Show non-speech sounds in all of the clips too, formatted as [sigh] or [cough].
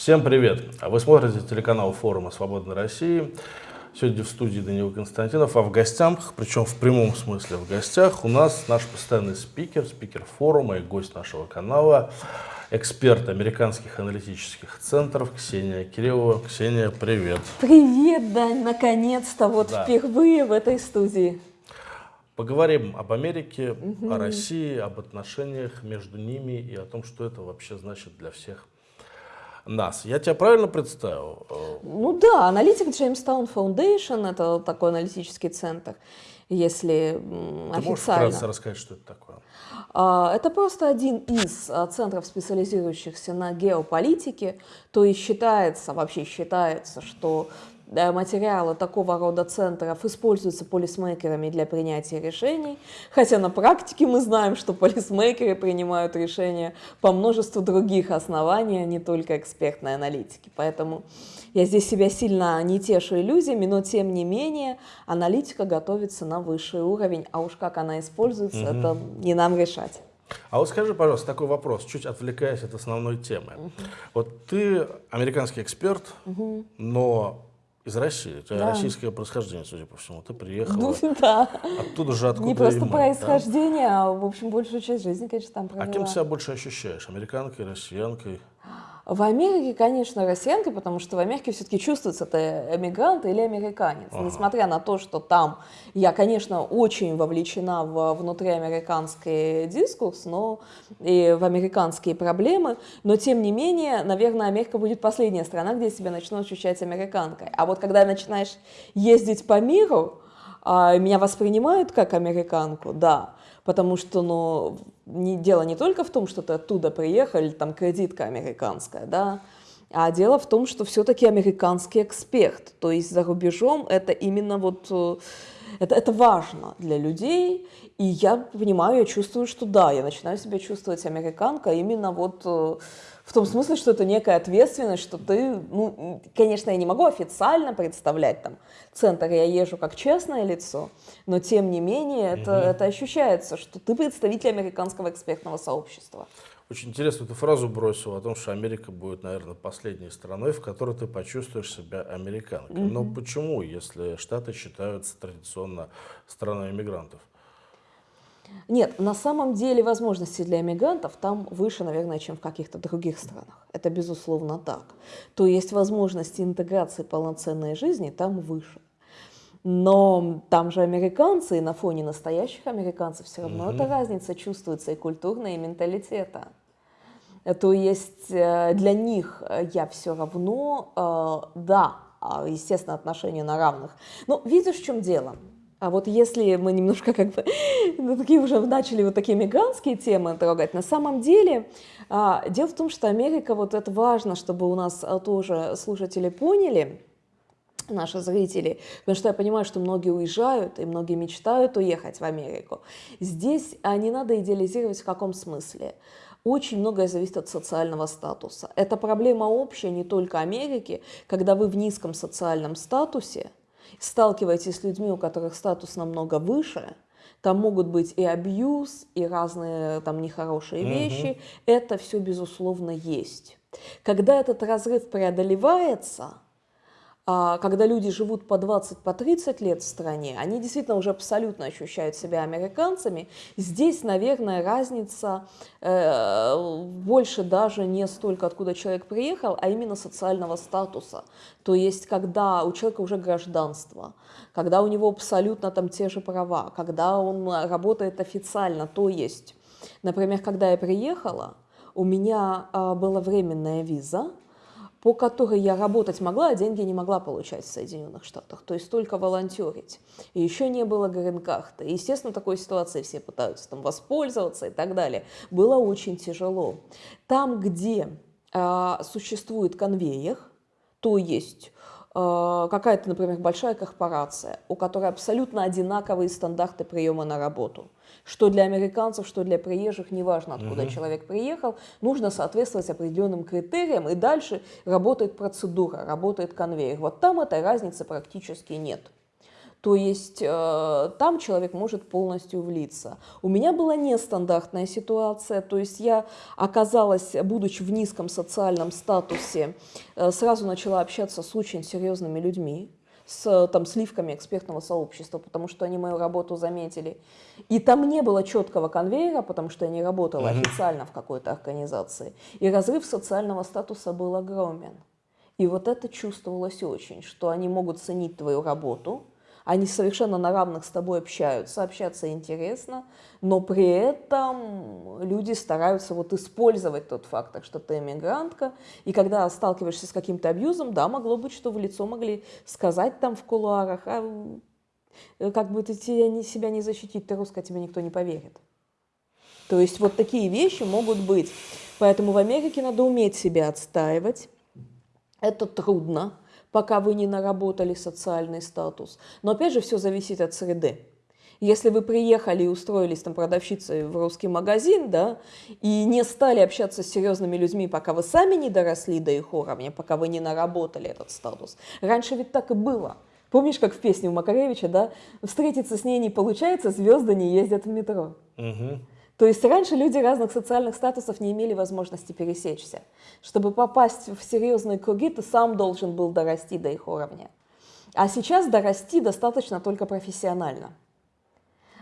Всем привет! Вы смотрите телеканал форума «Свободной России». Сегодня в студии Даниил Константинов, а в гостях, причем в прямом смысле в гостях, у нас наш постоянный спикер, спикер форума и гость нашего канала, эксперт американских аналитических центров Ксения Кириллова. Ксения, привет! Привет, Дань! Наконец-то вот да. впервые в этой студии. Поговорим об Америке, угу. о России, об отношениях между ними и о том, что это вообще значит для всех нас. Я тебя правильно представил? Ну да, аналитик Jamestown Foundation, это такой аналитический центр, если Ты официально. можешь рассказать, что это такое? А, это просто один из а, центров, специализирующихся на геополитике, то есть считается, вообще считается, что материалы такого рода центров используются полисмейкерами для принятия решений, хотя на практике мы знаем, что полисмейкеры принимают решения по множеству других оснований, а не только экспертной аналитики. Поэтому я здесь себя сильно не тешу иллюзиями, но тем не менее аналитика готовится на высший уровень, а уж как она используется, угу. это не нам решать. А вот скажи, пожалуйста, такой вопрос, чуть отвлекаясь от основной темы. Угу. Вот ты американский эксперт, угу. но из России. Тебя да. российское происхождение, судя по всему. Ты приехала. Ну, [laughs] да. Оттуда же, откуда Не просто мы, происхождение, да? а, в общем, большую часть жизни, конечно, там провела. А кем себя больше ощущаешь? Американкой, россиянкой? В Америке, конечно, россиянка, потому что в Америке все-таки чувствуется, ты эмигрант или американец. Ага. Несмотря на то, что там я, конечно, очень вовлечена в внутриамериканский дискурс, но и в американские проблемы, но тем не менее, наверное, Америка будет последняя страна, где себя начну ощущать американкой. А вот когда начинаешь ездить по миру, а, меня воспринимают как американку, да, потому что, ну, не, дело не только в том, что ты оттуда приехал, там кредитка американская, да, а дело в том, что все-таки американский эксперт, то есть за рубежом это именно вот, э, это, это важно для людей, и я понимаю, я чувствую, что да, я начинаю себя чувствовать американка именно вот э, в том смысле, что это некая ответственность, что ты, ну, конечно, я не могу официально представлять там центр, я езжу как честное лицо, но тем не менее это, угу. это ощущается, что ты представитель американского экспертного сообщества. Очень интересно ты фразу бросил о том, что Америка будет, наверное, последней страной, в которой ты почувствуешь себя американкой. Mm Но почему, если Штаты считаются традиционно страной иммигрантов? Нет, на самом деле возможности для иммигрантов там выше, наверное, чем в каких-то других странах. Это безусловно так. То есть возможности интеграции полноценной жизни там выше. Но там же американцы, и на фоне настоящих американцев все равно угу. эта разница чувствуется и культурная, и менталитета. То есть э, для них я все равно, э, да, а, естественно, отношения на равных. Но видишь, в чем дело? А вот если мы немножко как бы [laughs] ну, такие уже начали вот такие мигрантские темы трогать, на самом деле а, дело в том, что Америка, вот это важно, чтобы у нас а, тоже слушатели поняли, наши зрители, потому что я понимаю, что многие уезжают и многие мечтают уехать в Америку. Здесь а, не надо идеализировать в каком смысле. Очень многое зависит от социального статуса. Это проблема общая не только Америки, когда вы в низком социальном статусе, сталкиваетесь с людьми, у которых статус намного выше, там могут быть и абьюз, и разные там нехорошие угу. вещи. Это все, безусловно, есть. Когда этот разрыв преодолевается, когда люди живут по 20, по 30 лет в стране, они действительно уже абсолютно ощущают себя американцами. Здесь, наверное, разница э, больше даже не столько, откуда человек приехал, а именно социального статуса. То есть, когда у человека уже гражданство, когда у него абсолютно там те же права, когда он работает официально, то есть, например, когда я приехала, у меня э, была временная виза, по которой я работать могла, а деньги не могла получать в Соединенных Штатах, то есть только волонтерить. И еще не было грин-карты. Естественно, такой ситуации все пытаются там воспользоваться и так далее. Было очень тяжело. Там, где э, существует конвейер, то есть э, какая-то, например, большая корпорация, у которой абсолютно одинаковые стандарты приема на работу – что для американцев, что для приезжих, неважно, откуда угу. человек приехал, нужно соответствовать определенным критериям, и дальше работает процедура, работает конвейер. Вот там этой разницы практически нет. То есть э, там человек может полностью влиться. У меня была нестандартная ситуация, то есть я оказалась, будучи в низком социальном статусе, э, сразу начала общаться с очень серьезными людьми, с там, сливками экспертного сообщества, потому что они мою работу заметили. И там не было четкого конвейера, потому что я не работала mm-hmm. официально в какой-то организации. И разрыв социального статуса был огромен. И вот это чувствовалось очень, что они могут ценить твою работу, они совершенно на равных с тобой общаются, общаться интересно, но при этом люди стараются вот использовать тот факт, что ты эмигрантка, и когда сталкиваешься с каким-то абьюзом, да, могло быть, что в лицо могли сказать там в кулуарах, а как бы ты себя не защитить, ты русская, тебе никто не поверит. То есть вот такие вещи могут быть. Поэтому в Америке надо уметь себя отстаивать. Это трудно, пока вы не наработали социальный статус. Но опять же, все зависит от среды. Если вы приехали и устроились там продавщицей в русский магазин, да, и не стали общаться с серьезными людьми, пока вы сами не доросли до их уровня, пока вы не наработали этот статус. Раньше ведь так и было. Помнишь, как в песне у Макаревича, да, встретиться с ней не получается, звезды не ездят в метро. Угу. То есть раньше люди разных социальных статусов не имели возможности пересечься. Чтобы попасть в серьезные круги, ты сам должен был дорасти до их уровня. А сейчас дорасти достаточно только профессионально.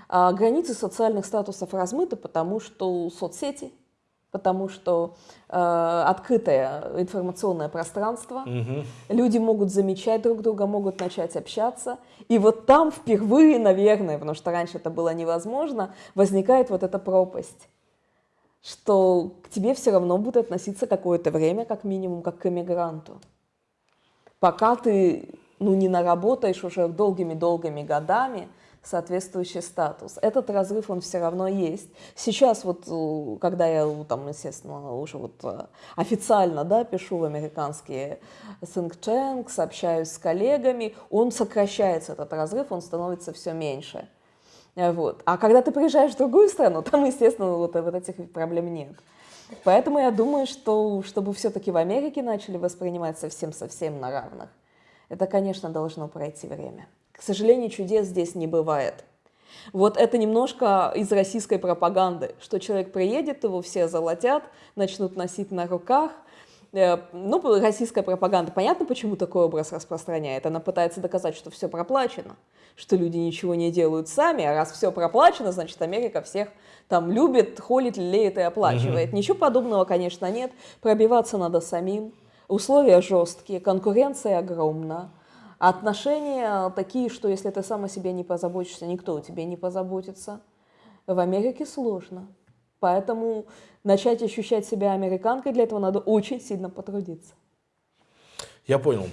А границы социальных статусов размыты, потому что соцсети – потому что э, открытое информационное пространство, угу. люди могут замечать друг друга, могут начать общаться, и вот там впервые, наверное, потому что раньше это было невозможно, возникает вот эта пропасть, что к тебе все равно будут относиться какое-то время, как минимум, как к эмигранту, пока ты ну, не наработаешь уже долгими-долгими годами соответствующий статус. Этот разрыв, он все равно есть. Сейчас вот, э, когда я там, естественно, уже вот э, официально, да, пишу в американские think tanks, общаюсь с коллегами, он сокращается, этот разрыв, он становится все меньше. Вот. А когда ты приезжаешь в другую страну, там, естественно, вот, вот этих проблем нет. Поэтому я думаю, что чтобы все-таки в Америке начали воспринимать совсем-совсем на равных, это, конечно, должно пройти время. К сожалению, чудес здесь не бывает. Вот это немножко из российской пропаганды, что человек приедет, его все золотят, начнут носить на руках. Э, ну, российская пропаганда, понятно, почему такой образ распространяет. Она пытается доказать, что все проплачено, что люди ничего не делают сами, а раз все проплачено, значит, Америка всех там любит, холит, лелеет и оплачивает. Угу. Ничего подобного, конечно, нет. Пробиваться надо самим. Условия жесткие, конкуренция огромна. Отношения такие, что если ты сам о себе не позаботишься, никто о тебе не позаботится. В Америке сложно. Поэтому начать ощущать себя американкой, для этого надо очень сильно потрудиться. Я понял.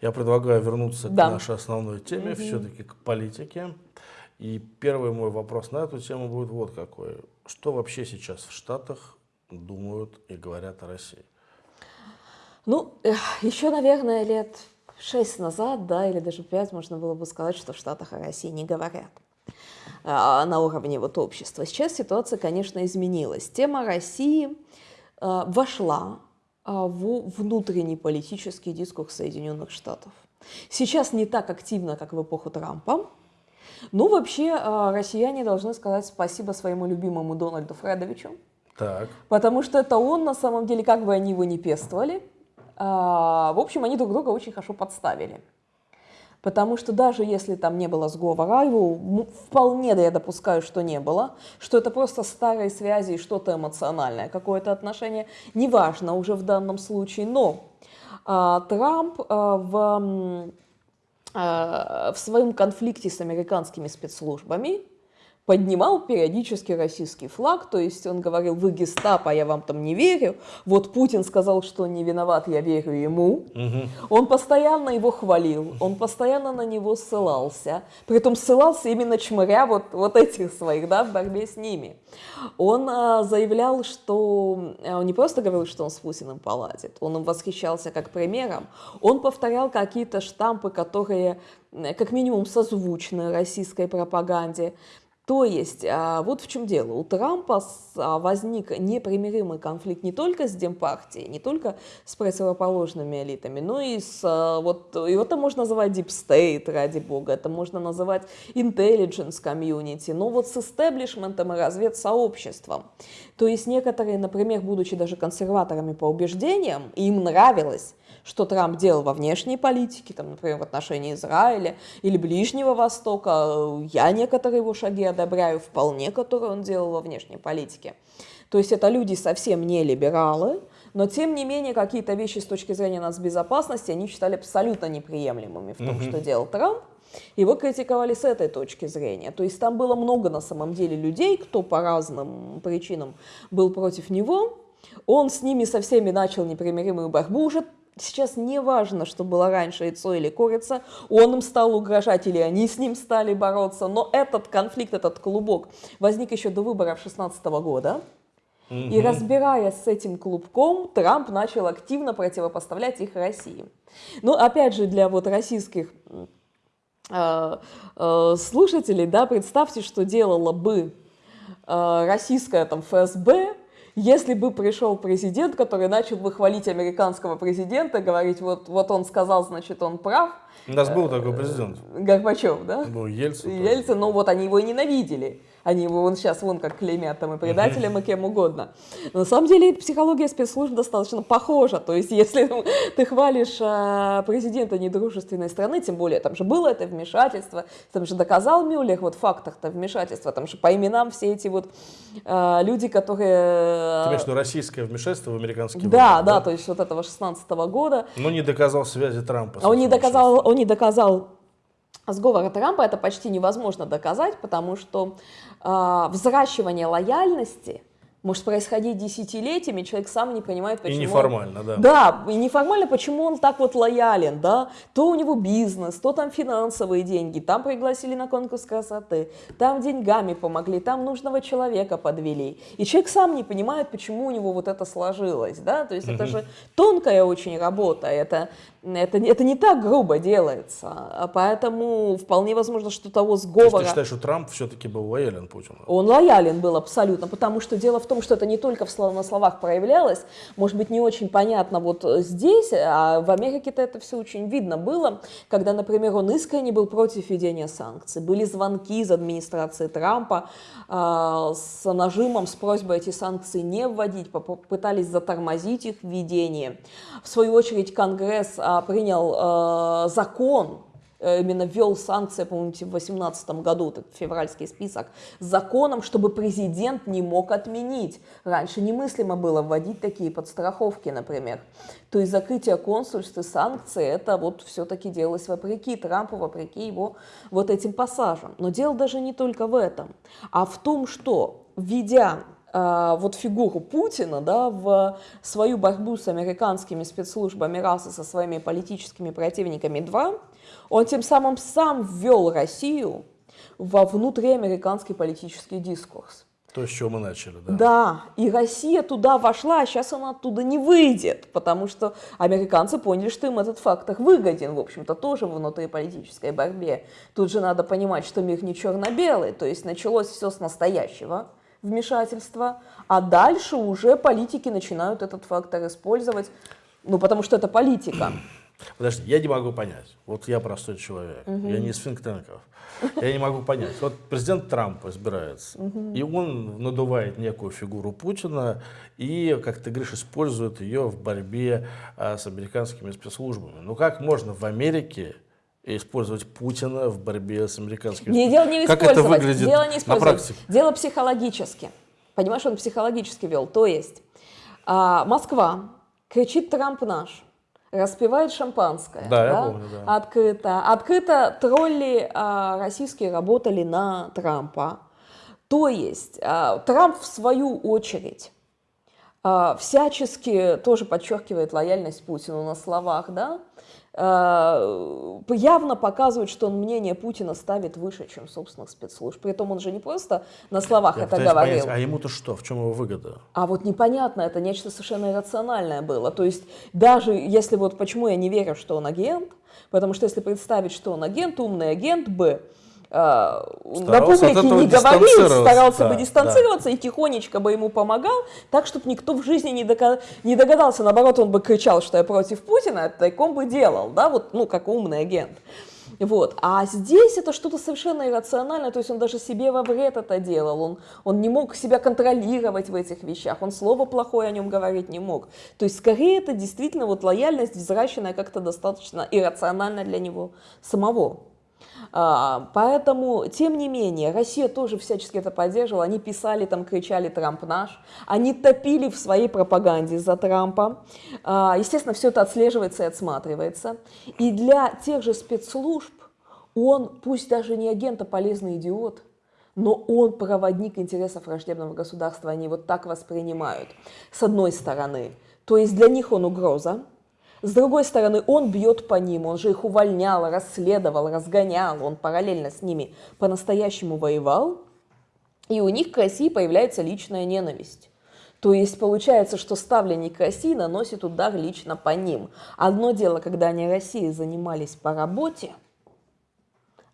Я предлагаю вернуться да. к нашей основной теме, угу. все-таки к политике. И первый мой вопрос на эту тему будет вот какой. Что вообще сейчас в Штатах думают и говорят о России? Ну, еще, наверное, лет шесть назад, да, или даже пять, можно было бы сказать, что в Штатах о России не говорят а, на уровне вот общества. Сейчас ситуация, конечно, изменилась. Тема России а, вошла а, в внутренний политический дискурс Соединенных Штатов. Сейчас не так активно, как в эпоху Трампа, но вообще россияне должны сказать спасибо своему любимому Дональду Фредовичу, так. потому что это он, на самом деле, как бы они его не пестовали, а, в общем, они друг друга очень хорошо подставили. Потому что даже если там не было сговора, его вполне да я допускаю, что не было, что это просто старые связи и что-то эмоциональное, какое-то отношение, неважно уже в данном случае, но а, Трамп а, в, а, в своем конфликте с американскими спецслужбами поднимал периодически российский флаг, то есть он говорил, вы гестапо, я вам там не верю. Вот Путин сказал, что не виноват, я верю ему. Угу. Он постоянно его хвалил, он постоянно на него ссылался. Притом ссылался именно чмыря вот, вот этих своих, да, в борьбе с ними. Он а, заявлял, что а, он не просто говорил, что он с Путиным поладит, он им восхищался как примером. Он повторял какие-то штампы, которые как минимум созвучны российской пропаганде. То есть, а, вот в чем дело. У Трампа а, возник непримиримый конфликт не только с Демпартией, не только с противоположными элитами, но и с... А, вот, и это можно называть Deep State, ради бога, это можно называть Intelligence Community, но вот с истеблишментом и разведсообществом. То есть некоторые, например, будучи даже консерваторами по убеждениям, им нравилось что Трамп делал во внешней политике, там, например, в отношении Израиля или Ближнего Востока. Я некоторые его шаги одобряю вполне, которые он делал во внешней политике. То есть это люди совсем не либералы, но тем не менее какие-то вещи с точки зрения нацбезопасности они считали абсолютно неприемлемыми в том, mm-hmm. что делал Трамп. Его критиковали с этой точки зрения. То есть там было много на самом деле людей, кто по разным причинам был против него. Он с ними со всеми начал непримиримую борьбу уже Сейчас не важно, что было раньше яйцо или курица, он им стал угрожать или они с ним стали бороться, но этот конфликт, этот клубок возник еще до выборов 2016 года. Угу. И разбираясь с этим клубком, Трамп начал активно противопоставлять их России. Но опять же, для вот российских э, э, слушателей, да, представьте, что делала бы э, российская там ФСБ если бы пришел президент, который начал бы хвалить американского президента, говорить, вот, вот он сказал, значит, он прав. У нас был такой президент. Горбачев, да? Ну, Ельцин. Ельцин, ну вот они его и ненавидели. Они его вон сейчас вон как клеймят там и предателем, [laughs] и кем угодно. Но на самом деле психология спецслужб достаточно похожа. То есть [laughs] если ты хвалишь а, президента недружественной страны, тем более там же было это вмешательство, там же доказал Мюллер вот в фактах-то вмешательства, там же по именам все эти вот а, люди, которые... Ты имеешь виду российское вмешательство в американский выбор? Да, да, то есть вот этого 16 -го года. Но не доказал связи Трампа. Он не доказал, он не доказал сговора Трампа это почти невозможно доказать, потому что э, взращивание лояльности – может происходить десятилетиями, человек сам не понимает, почему... И неформально, да. Да, и неформально, почему он так вот лоялен, да. То у него бизнес, то там финансовые деньги, там пригласили на конкурс красоты, там деньгами помогли, там нужного человека подвели. И человек сам не понимает, почему у него вот это сложилось, да. То есть это же тонкая очень работа, это, это, это не так грубо делается. А поэтому вполне возможно, что того сговора... То есть ты считаешь, что Трамп все-таки был лоялен Путину? Он лоялен был абсолютно, потому что дело в том, что это не только в, на словах проявлялось, может быть, не очень понятно вот здесь, а в Америке-то это все очень видно было, когда, например, он искренне был против введения санкций. Были звонки из администрации Трампа э, с нажимом, с просьбой эти санкции не вводить, пытались затормозить их введение. В свою очередь Конгресс э, принял э, закон, именно ввел санкции, по-моему, в 2018 году, этот февральский список, с законом, чтобы президент не мог отменить. Раньше немыслимо было вводить такие подстраховки, например. То есть закрытие консульств и санкции, это вот все-таки делалось вопреки Трампу, вопреки его вот этим пассажам. Но дело даже не только в этом, а в том, что введя вот фигуру Путина да, в свою борьбу с американскими спецслужбами раз и со своими политическими противниками два, он тем самым сам ввел Россию во внутриамериканский политический дискурс. То, с чего мы начали, да? Да, и Россия туда вошла, а сейчас она оттуда не выйдет, потому что американцы поняли, что им этот фактор выгоден, в общем-то, тоже в внутриполитической борьбе. Тут же надо понимать, что мир не черно-белый, то есть началось все с настоящего вмешательства, а дальше уже политики начинают этот фактор использовать, ну, потому что это политика. [clears throat] Подожди, я не могу понять. Вот я простой человек, угу. я не из финктенков. Я не могу понять. Вот президент Трамп избирается, угу. и он надувает некую фигуру Путина и, как ты говоришь, использует ее в борьбе а, с американскими спецслужбами. Ну как можно в Америке использовать Путина в борьбе с американскими не, дело не Как это выглядит дело не на практике? Дело психологически. Понимаешь, он психологически вел. То есть а, Москва кричит «Трамп наш», распивает шампанское. Да, да? я помню, да. Открыто. Открыто тролли а, российские работали на Трампа. То есть а, Трамп в свою очередь а, всячески тоже подчеркивает лояльность Путину на словах, да, явно показывает, что он мнение Путина ставит выше, чем собственных спецслужб. При этом он же не просто на словах Я это говорил. Понять, а ему-то что? В чем его выгода? А вот непонятно, это нечто совершенно иррациональное было. То есть даже если вот почему я не верю, что он агент, потому что если представить, что он агент, умный агент Б, на публике не говорил, старался да, бы дистанцироваться да. и тихонечко бы ему помогал, так, чтобы никто в жизни не, дока- не догадался. Наоборот, он бы кричал, что я против Путина, а тайком бы делал, да, вот, ну, как умный агент. Вот. А здесь это что-то совершенно иррациональное, то есть он даже себе во вред это делал, он, он не мог себя контролировать в этих вещах, он слово плохое о нем говорить не мог. То есть скорее это действительно вот лояльность, взращенная как-то достаточно иррационально для него самого. А, поэтому, тем не менее, Россия тоже всячески это поддерживала. Они писали, там кричали «Трамп наш». Они топили в своей пропаганде за Трампа. А, естественно, все это отслеживается и отсматривается. И для тех же спецслужб он, пусть даже не агент, а полезный идиот, но он проводник интересов враждебного государства, они вот так воспринимают, с одной стороны. То есть для них он угроза, с другой стороны, он бьет по ним, он же их увольнял, расследовал, разгонял, он параллельно с ними по-настоящему воевал, и у них к России появляется личная ненависть. То есть получается, что ставленник России наносит удар лично по ним. Одно дело, когда они Россией занимались по работе,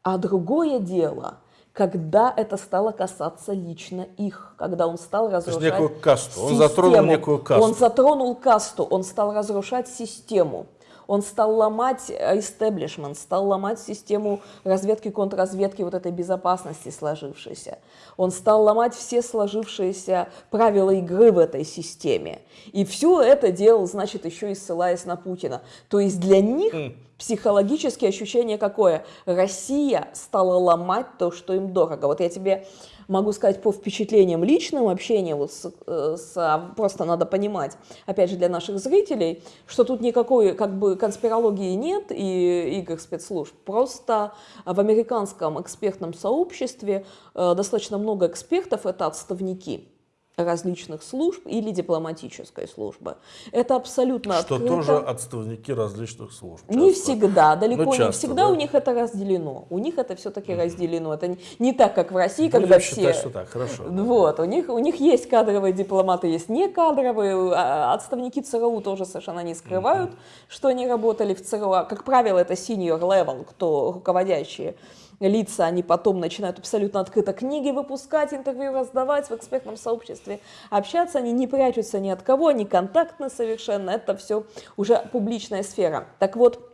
а другое дело – когда это стало касаться лично их, когда он стал разрушать некую касту, он затронул некую касту. Он затронул касту, он стал разрушать систему. Он стал ломать истеблишмент, стал ломать систему разведки, контрразведки, вот этой безопасности сложившейся. Он стал ломать все сложившиеся правила игры в этой системе. И все это делал, значит, еще и ссылаясь на Путина. То есть для них психологические ощущение какое? Россия стала ломать то, что им дорого. Вот я тебе могу сказать по впечатлениям личным общения, вот с, э, с, а, просто надо понимать, опять же, для наших зрителей, что тут никакой как бы конспирологии нет и игр спецслужб. Просто в американском экспертном сообществе э, достаточно много экспертов, это отставники различных служб или дипломатической службы. Это абсолютно Что открыто. тоже отставники различных служб. Часто. Не всегда, далеко ну, часто, не всегда да? у них это разделено. У них это все-таки разделено. Это не, не так, как в России, Будем когда считать, все... что так, хорошо. Вот, у них, у них есть кадровые дипломаты, есть не кадровые. А, отставники ЦРУ тоже совершенно не скрывают, mm-hmm. что они работали в ЦРУ. А, как правило, это senior level, кто руководящие лица, они потом начинают абсолютно открыто книги выпускать, интервью раздавать в экспертном сообществе, общаться, они не прячутся ни от кого, они контактны совершенно, это все уже публичная сфера. Так вот,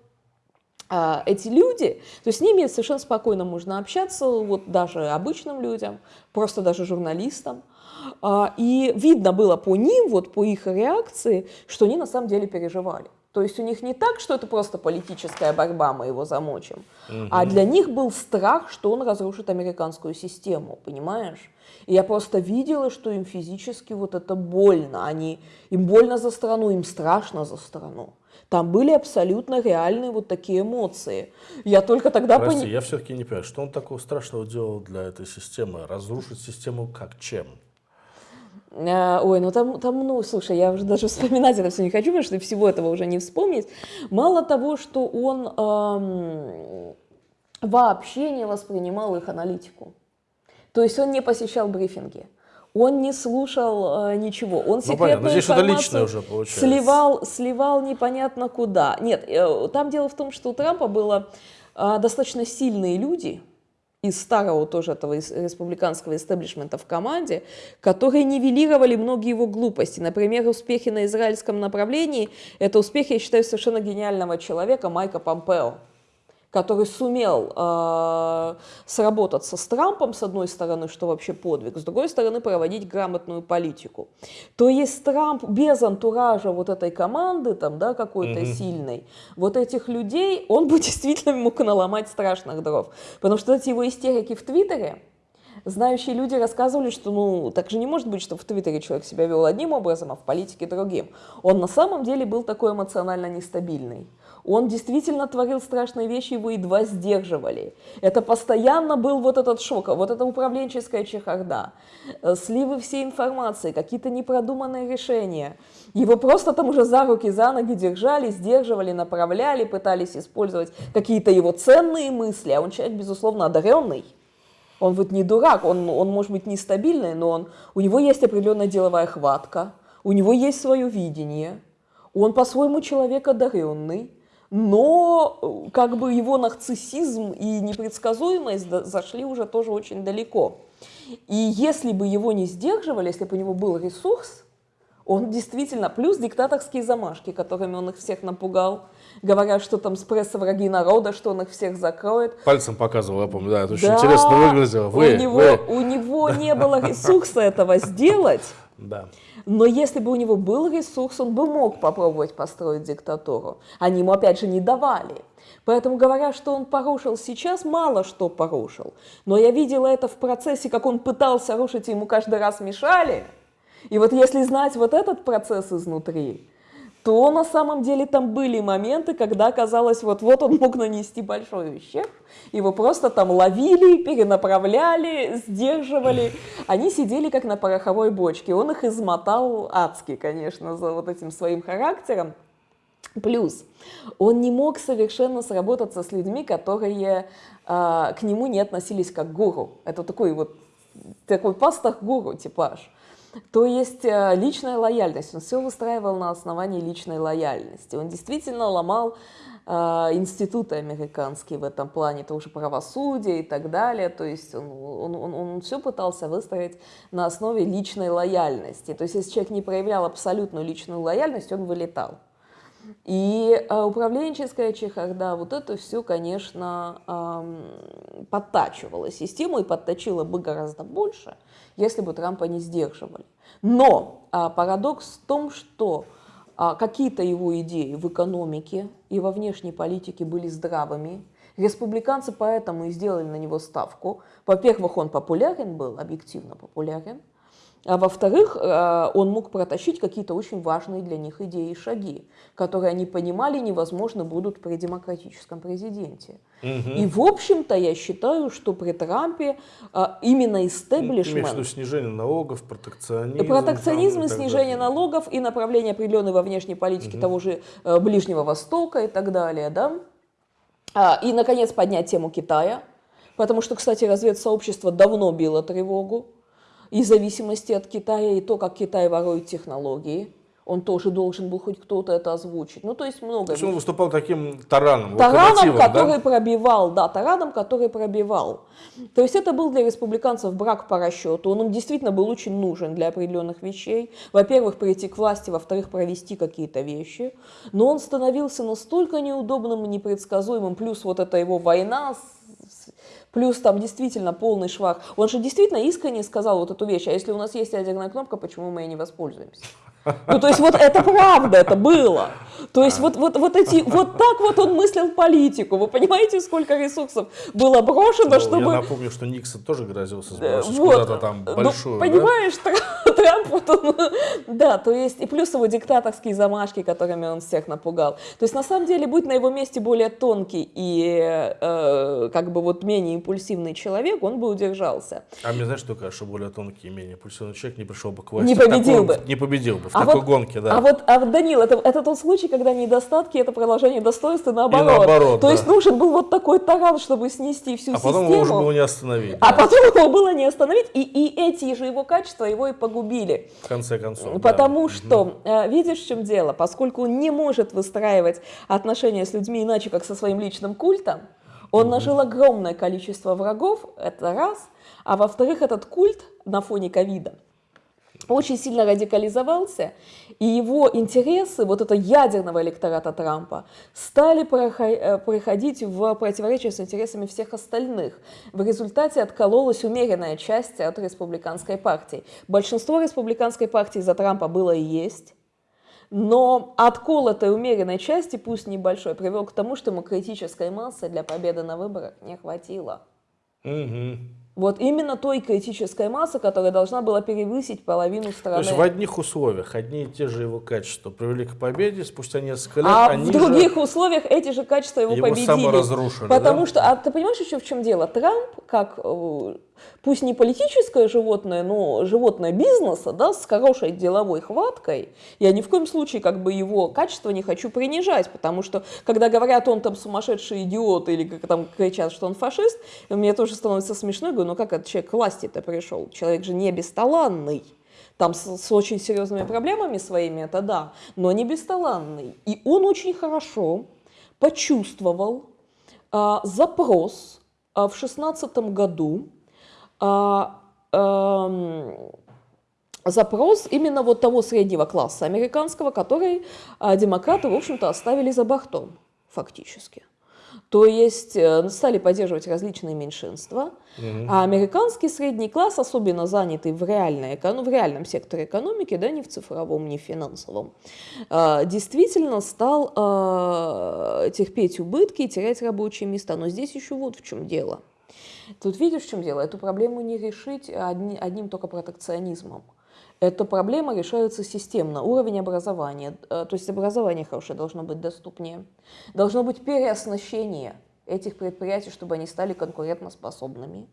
а, эти люди, то есть с ними совершенно спокойно можно общаться, вот даже обычным людям, просто даже журналистам. А, и видно было по ним, вот по их реакции, что они на самом деле переживали. То есть у них не так, что это просто политическая борьба, мы его замочим, угу. а для них был страх, что он разрушит американскую систему, понимаешь? И я просто видела, что им физически вот это больно. Они, им больно за страну, им страшно за страну. Там были абсолютно реальные вот такие эмоции. Я только тогда понял... Прости, я все-таки не понимаю, что он такого страшного делал для этой системы? Разрушить систему как? Чем? Э, ой, ну там, там, ну, слушай, я уже даже вспоминать это все не хочу, потому что всего этого уже не вспомнить. Мало того, что он эм, вообще не воспринимал их аналитику. То есть он не посещал брифинги. Он не слушал э, ничего. Он ну, секретную ну, информацию уже сливал, сливал непонятно куда. Нет, э, там дело в том, что у Трампа было э, достаточно сильные люди, из старого тоже этого республиканского истеблишмента в команде, которые нивелировали многие его глупости. Например, успехи на израильском направлении – это успехи, я считаю, совершенно гениального человека Майка Помпео который сумел э, сработаться с Трампом, с одной стороны, что вообще подвиг, с другой стороны, проводить грамотную политику. То есть Трамп без антуража вот этой команды, там, да, какой-то mm-hmm. сильной, вот этих людей, он бы [laughs] действительно мог наломать страшных дров. Потому что эти его истерики в Твиттере, знающие люди рассказывали, что ну так же не может быть, что в Твиттере человек себя вел одним образом, а в политике другим. Он на самом деле был такой эмоционально нестабильный. Он действительно творил страшные вещи, его едва сдерживали. Это постоянно был вот этот шок, вот эта управленческая чехарда, э, сливы всей информации, какие-то непродуманные решения. Его просто там уже за руки, за ноги держали, сдерживали, направляли, пытались использовать какие-то его ценные мысли, а он человек, безусловно, одаренный. Он вот не дурак, он, он может быть нестабильный, но он, у него есть определенная деловая хватка, у него есть свое видение, он по-своему человек одаренный, но э, как бы его нарциссизм и непредсказуемость зашли уже тоже очень далеко. И если бы его не сдерживали, если бы у него был ресурс, он действительно, плюс диктаторские замашки, которыми он их всех напугал, говорят, что там с пресса враги народа, что он их всех закроет. Пальцем показывал, я помню, да, это очень да, интересно выглядело. Вы, у, него, вы. у него не было ресурса этого сделать. Да. Но если бы у него был ресурс, он бы мог попробовать построить диктатуру. Они ему, опять же, не давали. Поэтому, говоря, что он порушил сейчас, мало что порушил. Но я видела это в процессе, как он пытался рушить, и ему каждый раз мешали. И вот если знать вот этот процесс изнутри, то на самом деле там были моменты, когда казалось, вот-вот он мог нанести большой ущерб, его просто там ловили, перенаправляли, сдерживали. Они сидели как на пороховой бочке, он их измотал адски, конечно, за вот этим своим характером. Плюс он не мог совершенно сработаться с людьми, которые э, к нему не относились как к гуру. Это такой вот такой пастах-гуру типаж. То есть э, личная лояльность. Он все выстраивал на основании личной лояльности. Он действительно ломал э, институты американские в этом плане, тоже правосудие и так далее. То есть он, он, он, он все пытался выстроить на основе личной лояльности. То есть если человек не проявлял абсолютную личную лояльность, он вылетал. И э, управленческая чехарда, вот это все, конечно, э, подтачивало систему и подточило бы гораздо больше, если бы Трампа не сдерживали. Но э, парадокс в том, что э, какие-то его идеи в экономике и во внешней политике были здравыми, Республиканцы поэтому и сделали на него ставку. Во-первых, он популярен был, объективно популярен. А во-вторых, э, он мог протащить какие-то очень важные для них идеи и шаги, которые они понимали невозможно будут при демократическом президенте. Угу. И в общем-то я считаю, что при Трампе э, именно истеблишмент... Имеешь снижение налогов, протекционизм... Протекционизм, и снижение далее. налогов и направление определенное во внешней политике угу. того же э, Ближнего Востока и так далее, да? А, и, наконец, поднять тему Китая, потому что, кстати, разведсообщество давно било тревогу и зависимости от Китая, и то, как Китай ворует технологии. Он тоже должен был хоть кто-то это озвучить. Ну, то есть много. То есть он выступал таким тараном, Тараном, который да? пробивал, да, тараном, который пробивал. То есть это был для республиканцев брак по расчету. Он им действительно был очень нужен для определенных вещей. Во-первых, прийти к власти, во-вторых, провести какие-то вещи. Но он становился настолько неудобным и непредсказуемым, плюс вот эта его война с плюс там действительно полный швах. Он же действительно искренне сказал вот эту вещь, а если у нас есть ядерная кнопка, почему мы ей не воспользуемся? Ну, то есть вот это правда, это было. То есть вот, вот, вот, эти, вот так вот он мыслил политику. Вы понимаете, сколько ресурсов было брошено, ну, чтобы... Я напомню, что Никсон тоже грозился сбросить вот. куда-то там ну, большую. Ну, понимаешь, да? [laughs] Трамп, вот он, да, то есть и плюс его диктаторские замашки, которыми он всех напугал. То есть на самом деле, будь на его месте более тонкий и э, как бы вот менее импульсивный человек, он бы удержался. А мне знаешь, что кажется, что более тонкий и менее импульсивный человек не пришел бы к власти. Не победил бы. Не победил бы а такой вот, гонке, да. А вот, а вот Данил, это, это тот случай, когда недостатки – это продолжение достоинства, наоборот. И наоборот, То да. есть нужен был вот такой таран, чтобы снести всю а систему. А потом его уже было не остановить. А да. потом его было не остановить, и, и эти же его качества его и погубили. В конце концов, Потому да. что, угу. видишь, в чем дело? Поскольку он не может выстраивать отношения с людьми иначе, как со своим личным культом, он нажил огромное количество врагов, это раз. А во-вторых, этот культ на фоне ковида – очень сильно радикализовался, и его интересы, вот это ядерного электората Трампа, стали проходить в противоречие с интересами всех остальных. В результате откололась умеренная часть от республиканской партии. Большинство республиканской партии за Трампа было и есть, но откол этой умеренной части, пусть небольшой, привел к тому, что ему критической массы для победы на выборах не хватило. Угу. Вот именно той критической массы, которая должна была перевысить половину страны. То есть в одних условиях одни и те же его качества привели к победе, спустя несколько лет а они в других же условиях эти же качества его, его победили. саморазрушили. Потому да? что, а ты понимаешь еще в чем дело? Трамп, как э, пусть не политическое животное, но животное бизнеса, да, с хорошей деловой хваткой, я ни в коем случае как бы его качество не хочу принижать, потому что, когда говорят, он там сумасшедший идиот, или как там кричат, что он фашист, мне тоже становится смешно, говорю, ну как этот человек к власти-то пришел? Человек же не бесталанный. Там с, с очень серьезными проблемами своими, это да, но не бесталанный. И он очень хорошо почувствовал а, запрос а, в 2016 году, запрос именно вот того среднего класса американского, который а, демократы, в общем-то, оставили за бортом фактически. То есть э, стали поддерживать различные меньшинства, mm-hmm. а американский средний класс, особенно занятый в, реальной, в реальном секторе экономики, да, не в цифровом, не в финансовом, э, действительно стал терпеть убытки и терять рабочие места. Но здесь еще вот в чем дело. Тут видишь, в чем дело? Эту проблему не решить одни, одним только протекционизмом. Эта проблема решается системно. Уровень образования, э, то есть образование хорошее должно быть доступнее. Должно быть переоснащение этих предприятий, чтобы они стали конкурентоспособными.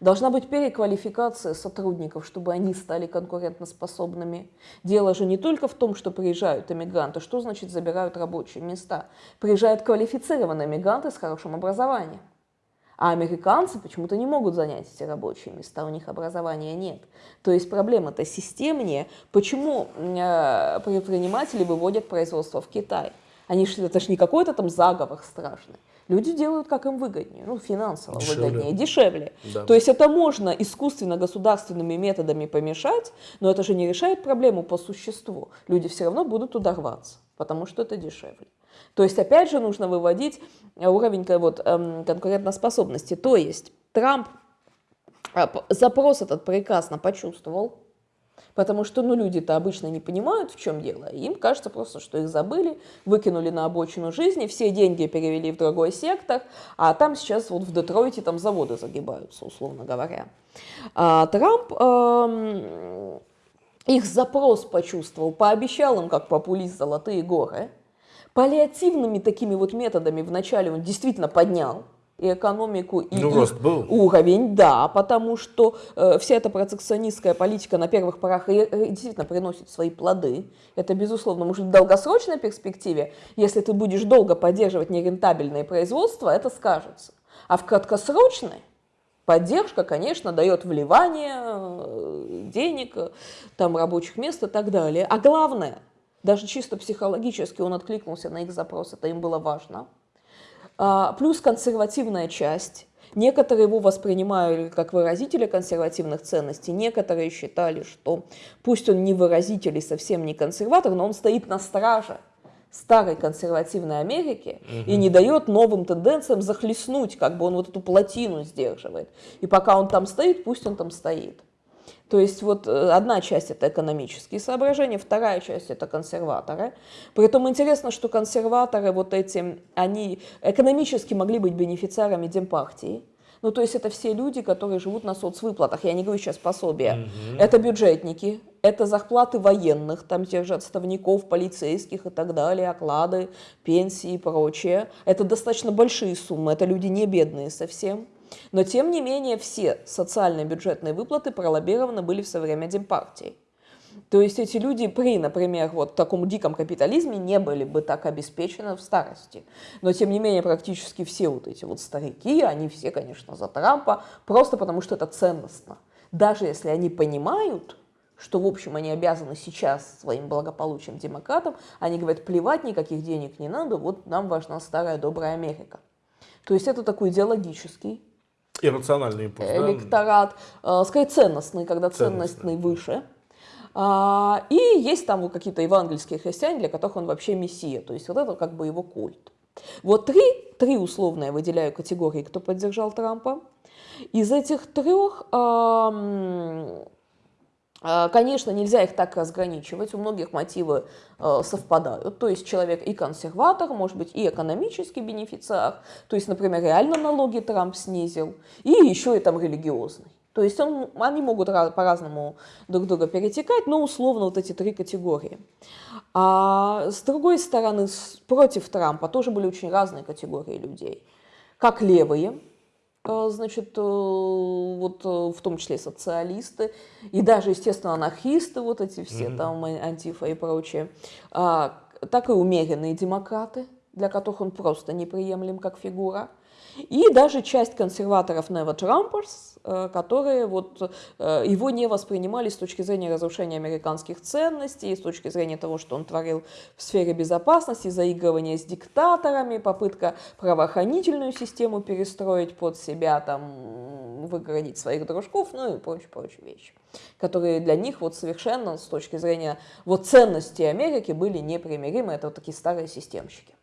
Должна быть переквалификация сотрудников, чтобы они стали конкурентоспособными. Дело же не только в том, что приезжают иммигранты. Что значит забирают рабочие места? Приезжают квалифицированные иммигранты с хорошим образованием. А американцы почему-то не могут занять эти рабочие места, у них образования нет. То есть проблема-то системнее. Почему э, предприниматели выводят производство в Китай? Они же, это же не какой-то там заговор страшный. Люди делают, как им выгоднее, ну, финансово дешевле. выгоднее, дешевле. Да. То есть это можно искусственно государственными методами помешать, но это же не решает проблему по существу. Люди все равно будут туда рваться, потому что это дешевле. То есть, опять же, нужно выводить уровень вот, эм, конкурентоспособности. То есть, Трамп а, запрос этот прекрасно почувствовал, потому что ну, люди-то обычно не понимают, в чем дело. Им кажется просто, что их забыли, выкинули на обочину жизни, все деньги перевели в другой сектор, а там сейчас вот в Детройте там заводы загибаются, условно говоря. А Трамп эм, их запрос почувствовал, пообещал им, как популист, золотые горы – Паллиативными такими вот методами вначале он действительно поднял и экономику, и ну, рост был. уровень, да, потому что э, вся эта протекционистская политика на первых порах э, действительно приносит свои плоды. Это, безусловно, может в долгосрочной перспективе, если ты будешь долго поддерживать нерентабельное производство, это скажется. А в краткосрочной поддержка, конечно, дает вливание э, денег, э, там, рабочих мест и так далее. А главное – даже чисто психологически он откликнулся на их запрос, это им было важно. А, плюс консервативная часть. Некоторые его воспринимали как выразителя консервативных ценностей, некоторые считали, что пусть он не выразитель и совсем не консерватор, но он стоит на страже старой консервативной Америки угу. и не дает новым тенденциям захлестнуть, как бы он вот эту плотину сдерживает. И пока он там стоит, пусть он там стоит. То есть вот э, одна часть это экономические соображения, вторая часть это консерваторы. Притом интересно, что консерваторы вот эти, они экономически могли быть бенефициарами демпартии. Ну, то есть это все люди, которые живут на соцвыплатах. Я не говорю сейчас пособия. Угу. Это бюджетники, это зарплаты военных, там тех же отставников, полицейских и так далее, оклады, пенсии и прочее. Это достаточно большие суммы, это люди не бедные совсем. Но, тем не менее, все социальные бюджетные выплаты пролоббированы были в со время Демпартии. То есть эти люди при, например, вот таком диком капитализме не были бы так обеспечены в старости. Но, тем не менее, практически все вот эти вот старики, они все, конечно, за Трампа, просто потому что это ценностно. Даже если они понимают, что, в общем, они обязаны сейчас своим благополучием демократам, они говорят, плевать, никаких денег не надо, вот нам важна старая добрая Америка. То есть это такой идеологический Иррациональный импульс, электорат, да? скорее ценностный, когда ценностный, ценностный выше. А, и есть там какие-то евангельские христиане, для которых он вообще мессия, то есть вот это как бы его культ. Вот три, три условно я выделяю категории, кто поддержал Трампа. Из этих трех а, конечно, нельзя их так разграничивать, у многих мотивы э, совпадают, то есть человек и консерватор, может быть и экономический бенефициар, то есть, например, реально налоги Трамп снизил, и еще и там религиозный. То есть он, они могут по-разному друг друга перетекать, но условно вот эти три категории. А с другой стороны, против Трампа тоже были очень разные категории людей. Как левые, а, значит, э, вот э, в том числе социалисты, и даже, естественно, анархисты, вот эти все mm-hmm. там, антифа и прочее, а, так и умеренные демократы, для которых он просто неприемлем как фигура. И даже часть консерваторов Never Trumpers, э, которые вот э, его не воспринимали с точки зрения разрушения американских ценностей, с точки зрения того, что он творил в сфере безопасности, заигрывания с диктаторами, попытка правоохранительную систему перестроить под себя, там, выгородить своих дружков, ну и прочие-прочие вещи, которые для них вот совершенно с точки зрения вот ценностей Америки были непримиримы. Это вот такие старые системщики.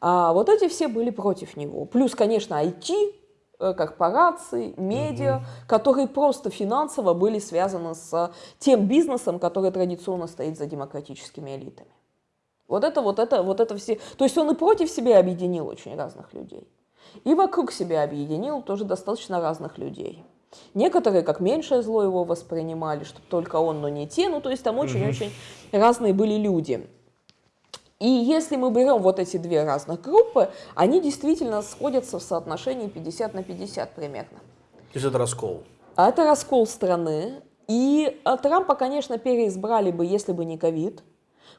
А вот эти все были против него. Плюс, конечно, IT, э, корпорации, медиа, угу. которые просто финансово были связаны с тем бизнесом, который традиционно стоит за демократическими элитами. Вот это, вот это, вот это все. То есть он и против себя объединил очень разных людей. И вокруг себя объединил тоже достаточно разных людей. Некоторые как меньшее зло его воспринимали, что только он, но не те. Ну, то есть там очень-очень угу. разные были люди. И если мы берем вот эти две разных группы, они действительно сходятся в соотношении 50 на 50 примерно. То есть это раскол? А это раскол страны. И а, Трампа, конечно, переизбрали бы, если бы не ковид,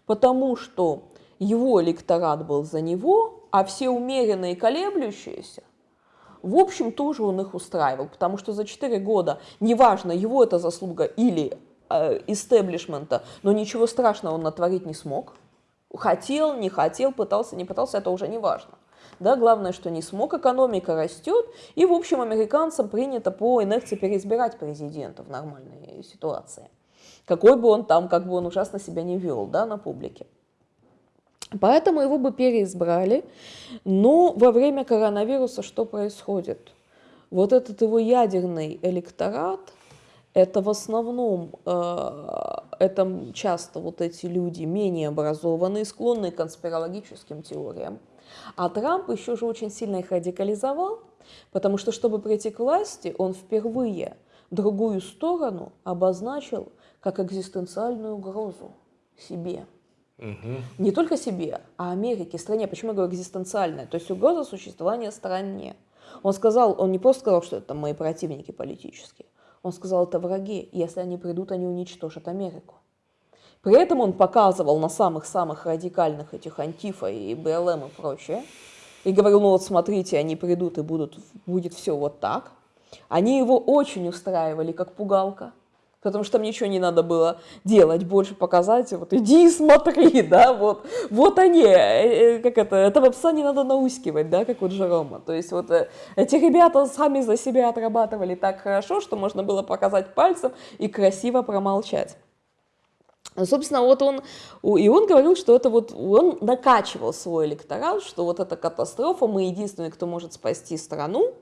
потому что его электорат был за него, а все умеренные колеблющиеся, в общем, тоже он их устраивал, потому что за 4 года, неважно, его это заслуга или э, истеблишмента, но ничего страшного он натворить не смог – Хотел, не хотел, пытался, не пытался, это уже не важно. Да, главное, что не смог, экономика растет, и, в общем, американцам принято по инерции переизбирать президента в нормальной ситуации. Какой бы он там, как бы он ужасно себя не вел, да, на публике. Поэтому его бы переизбрали. Но во время коронавируса что происходит? Вот этот его ядерный электорат – это в основном, э, это часто вот эти люди менее образованные, склонные к конспирологическим теориям. А Трамп еще же очень сильно их радикализовал, потому что, чтобы прийти к власти, он впервые другую сторону обозначил как экзистенциальную угрозу себе. Угу. Не только себе, а Америке, стране. Почему я говорю экзистенциальная? То есть угроза существования стране. Он сказал, он не просто сказал, что это мои противники политические. Он сказал, это враги, если они придут, они уничтожат Америку. При этом он показывал на самых-самых радикальных этих антифа и БЛМ и прочее, и говорил, ну вот смотрите, они придут и будут, будет все вот так. Они его очень устраивали, как пугалка потому что там ничего не надо было делать, больше показать, вот иди и смотри, [laughs] да, вот, вот они, э, э, как это, этого пса не надо наускивать, да, как у Джерома, то есть вот э, эти ребята сами за себя отрабатывали так хорошо, что можно было показать пальцем и красиво промолчать. Собственно, вот он, и он говорил, что это вот, он накачивал свой электорат, что вот эта катастрофа, мы единственные, кто может спасти страну,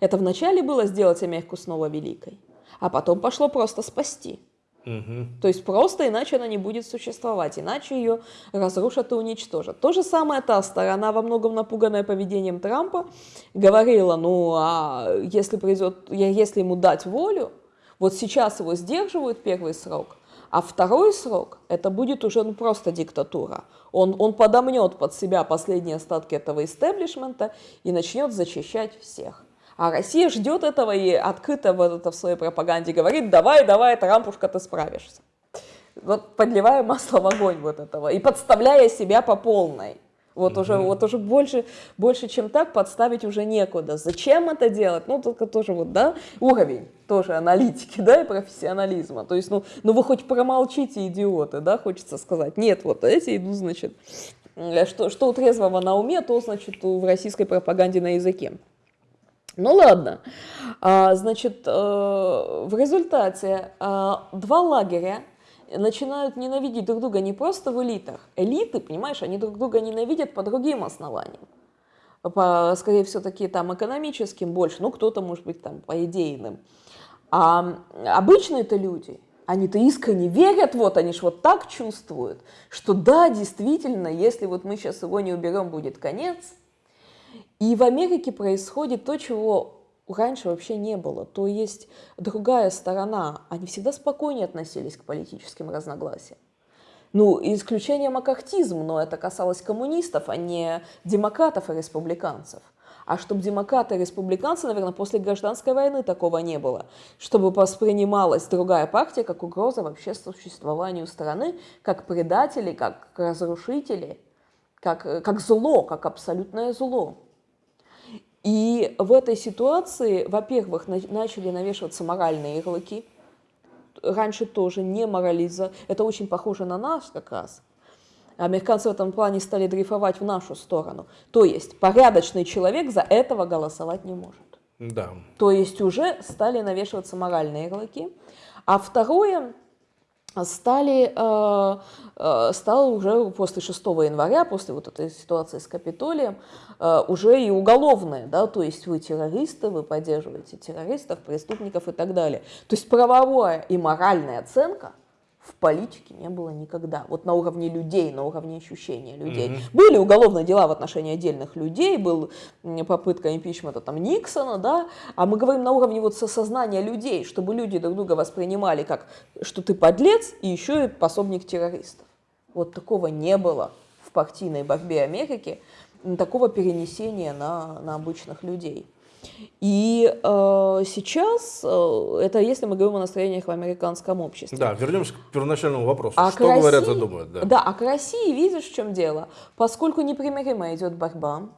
это вначале было сделать Америку снова великой а потом пошло просто спасти. Угу. То есть просто иначе она не будет существовать, иначе ее разрушат и уничтожат. То же самое та сторона, во многом напуганная поведением Трампа, говорила, ну а если, придет, если ему дать волю, вот сейчас его сдерживают первый срок, а второй срок это будет уже ну, просто диктатура. Он, он подомнет под себя последние остатки этого истеблишмента и начнет зачищать всех. А Россия ждет этого и открыто в, это, в своей пропаганде говорит, давай, давай, Трампушка, ты справишься. Вот подливая масло в огонь вот этого и подставляя себя по полной. Вот mm-hmm. уже, вот уже больше, больше, чем так, подставить уже некуда. Зачем это делать? Ну, только тоже вот, да, уровень тоже аналитики, да, и профессионализма. То есть, ну, ну вы хоть промолчите, идиоты, да, хочется сказать. Нет, вот эти идут, значит, что, что у трезвого на уме, то, значит, в российской пропаганде на языке. Ну ладно. А, значит, э, в результате а, два лагеря начинают ненавидеть друг друга не просто в элитах. Элиты, понимаешь, они друг друга ненавидят по другим основаниям. По, скорее всего, такие там экономическим больше, ну кто-то, может быть, там по идейным. А обычные-то люди, они-то искренне верят, вот они ж вот так чувствуют, что да, действительно, если вот мы сейчас его не уберем, будет конец – и в Америке происходит то, чего раньше вообще не было. То есть другая сторона, они всегда спокойнее относились к политическим разногласиям. Ну, исключение макартизм, но это касалось коммунистов, а не демократов и республиканцев. А чтобы демократы и республиканцы, наверное, после гражданской войны такого не было. Чтобы воспринималась другая партия как угроза вообще существованию страны, как предатели, как разрушители, как, как зло, как абсолютное зло. И в этой ситуации, во-первых, начали навешиваться моральные ярлыки. Раньше тоже не морализа. Это очень похоже на нас как раз. Американцы в этом плане стали дрейфовать в нашу сторону. То есть порядочный человек за этого голосовать не может. Да. То есть уже стали навешиваться моральные ярлыки. А второе, стали, э, э, стал уже после 6 января, после вот этой ситуации с Капитолием, э, уже и уголовное, да, то есть вы террористы, вы поддерживаете террористов, преступников и так далее. То есть правовая и моральная оценка – в политике не было никогда. Вот на уровне людей, на уровне ощущения людей. Mm-hmm. Были уголовные дела в отношении отдельных людей, был попытка импичмента там Никсона, да, а мы говорим на уровне вот сознания людей, чтобы люди друг друга воспринимали как, что ты подлец и еще и пособник террористов. Вот такого не было в партийной борьбе Америки, такого перенесения на, на обычных людей. И э, сейчас, э, это если мы говорим о настроениях в американском обществе. Да, вернемся к первоначальному вопросу. А что России, говорят и думают? Да. да, а к России видишь, в чем дело? Поскольку непримиримо идет борьба,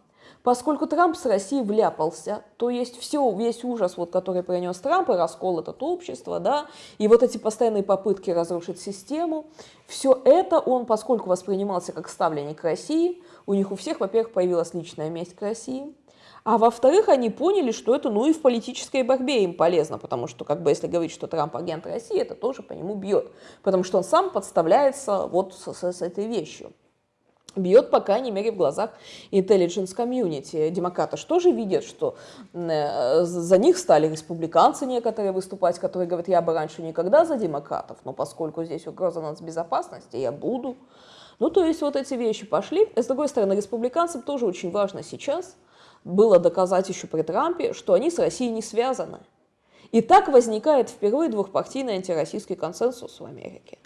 поскольку Трамп с Россией вляпался, то есть все, весь ужас, вот, который принес Трамп, и раскол это общество, да, и вот эти постоянные попытки разрушить систему, все это он, поскольку воспринимался как ставленник России, у них у всех, во-первых, появилась личная месть к России, а во-вторых, они поняли, что это, ну и в политической борьбе им полезно, потому что, как бы, если говорить, что Трамп агент России, это тоже по нему бьет, потому что он сам подставляется вот с, с, с этой вещью. Бьет, по крайней мере, в глазах intelligence community. Демократы что же видят, что э, за них стали республиканцы некоторые выступать, которые говорят, я бы раньше никогда за демократов, но поскольку здесь угроза нацбезопасности, я буду. Ну, то есть вот эти вещи пошли. С другой стороны, республиканцам тоже очень важно сейчас – было доказать еще при Трампе, что они с Россией не связаны. И так возникает впервые двухпартийный антироссийский консенсус в Америке.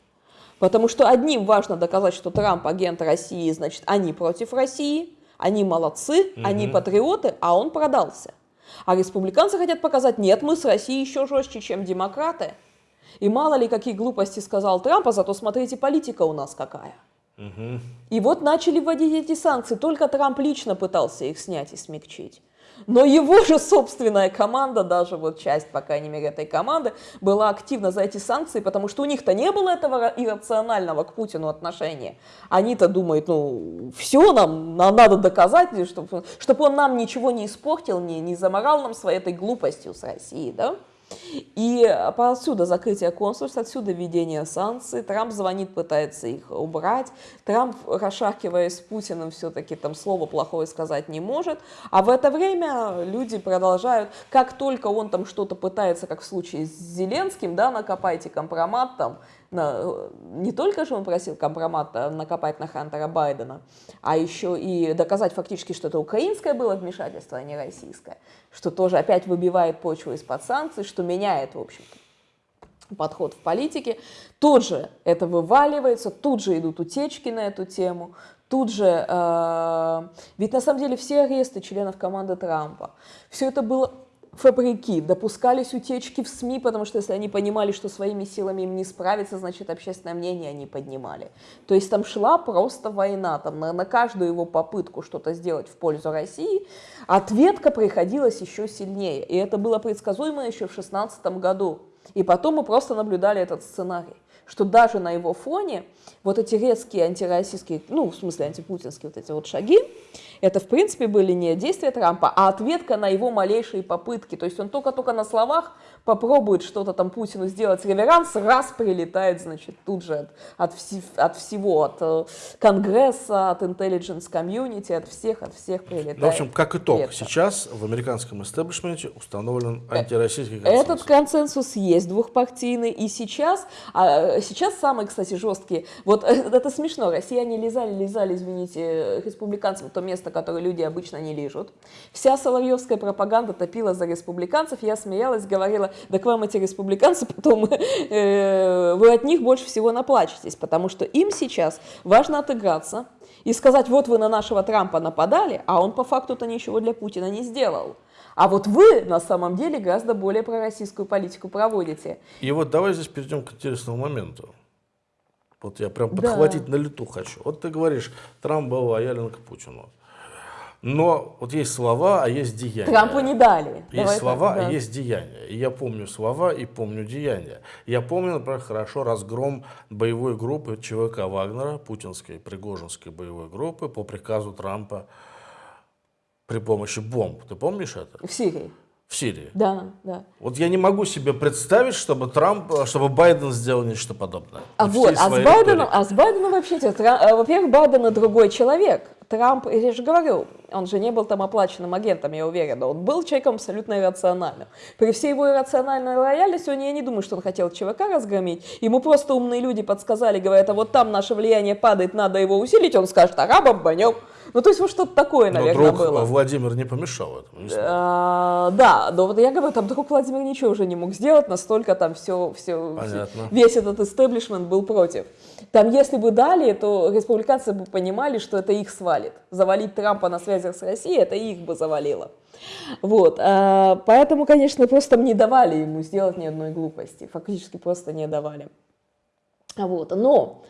Потому что одним важно доказать, что Трамп агент России, значит, они против России, они молодцы, угу. они патриоты, а он продался. А республиканцы хотят показать, нет, мы с Россией еще жестче, чем демократы. И мало ли какие глупости сказал Трамп, а зато смотрите, политика у нас какая. И вот начали вводить эти санкции. Только Трамп лично пытался их снять и смягчить. Но его же собственная команда, даже вот часть, по крайней мере, этой команды, была активна за эти санкции, потому что у них-то не было этого иррационального к Путину отношения. Они-то думают, ну, все нам, нам надо доказать, чтобы, чтобы он нам ничего не испортил, не, не заморал нам своей этой глупостью с Россией, да? И отсюда закрытие консульства, отсюда введение санкций. Трамп звонит, пытается их убрать. Трамп, расшаркиваясь с Путиным, все-таки там слово плохое сказать не может. А в это время люди продолжают, как только он там что-то пытается, как в случае с Зеленским, да, накопайте компромат там, на, не только же он просил компромат накопать на Хантера Байдена, а еще и доказать фактически, что это украинское было вмешательство, а не российское, что тоже опять выбивает почву из-под санкций, что меняет, в общем-то, подход в политике. Тут же это вываливается, тут же идут утечки на эту тему, тут же... Э, ведь на самом деле все аресты членов команды Трампа, все это было фабрики, допускались утечки в СМИ, потому что если они понимали, что своими силами им не справиться, значит, общественное мнение они поднимали. То есть там шла просто война, там на, на каждую его попытку что-то сделать в пользу России, ответка приходилась еще сильнее. И это было предсказуемо еще в 2016 году. И потом мы просто наблюдали этот сценарий что даже на его фоне вот эти резкие антироссийские, ну, в смысле антипутинские вот эти вот шаги, это, в принципе, были не действия Трампа, а ответка на его малейшие попытки. То есть он только-только на словах попробует что-то там Путину сделать реверанс, раз прилетает, значит, тут же от, от, вси, от всего, от э, Конгресса, от intelligence community, от всех, от всех прилетает. Ну, в общем, как итог, это. сейчас в американском истеблишменте установлен э, антироссийский консенсус. Этот консенсус есть двухпартийный, и сейчас, а, сейчас самые, кстати, жесткие, вот э, это смешно, россияне лизали, лизали, извините, республиканцам то место, которое люди обычно не лижут. Вся соловьевская пропаганда топила за республиканцев, я смеялась, говорила, да к вам эти республиканцы, потом [laughs] э, вы от них больше всего наплачетесь, потому что им сейчас важно отыграться и сказать, вот вы на нашего Трампа нападали, а он по факту-то ничего для Путина не сделал. А вот вы на самом деле гораздо более пророссийскую политику проводите. И вот давай здесь перейдем к интересному моменту. Вот я прям подхватить да. на лету хочу. Вот ты говоришь, Трамп был лоялен к Путину. Но вот есть слова, а есть деяния. Трампу не дали. Есть Давай слова, так, да. а есть деяния. И я помню слова и помню деяния. Я помню, например, хорошо разгром боевой группы ЧВК Вагнера, путинской, пригожинской боевой группы по приказу Трампа при помощи бомб. Ты помнишь это? В Сирии в Сирии. Да, да. Вот я не могу себе представить, чтобы Трамп, чтобы Байден сделал нечто подобное. А вот, а с, Байденом, а с Байденом вообще, э, во-первых, Байден другой человек. Трамп, я же говорю, он же не был там оплаченным агентом, я уверена. Он был человеком абсолютно иррациональным. При всей его иррациональной лояльности, он, я не думаю, что он хотел ЧВК разгромить. Ему просто умные люди подсказали, говорят, а вот там наше влияние падает, надо его усилить. Он скажет, ага, бомбанем. Ну, то есть вот что-то такое, наверное, но друг было. Владимир не помешал этому. Не а, да, но вот я говорю, там друг Владимир ничего уже не мог сделать, настолько там все, все, Понятно. весь этот истеблишмент был против. Там, если бы дали, то республиканцы бы понимали, что это их свалит. Завалить Трампа на связях с Россией, это их бы завалило. Вот, а, поэтому, конечно, просто не давали ему сделать ни одной глупости, фактически просто не давали. Вот, но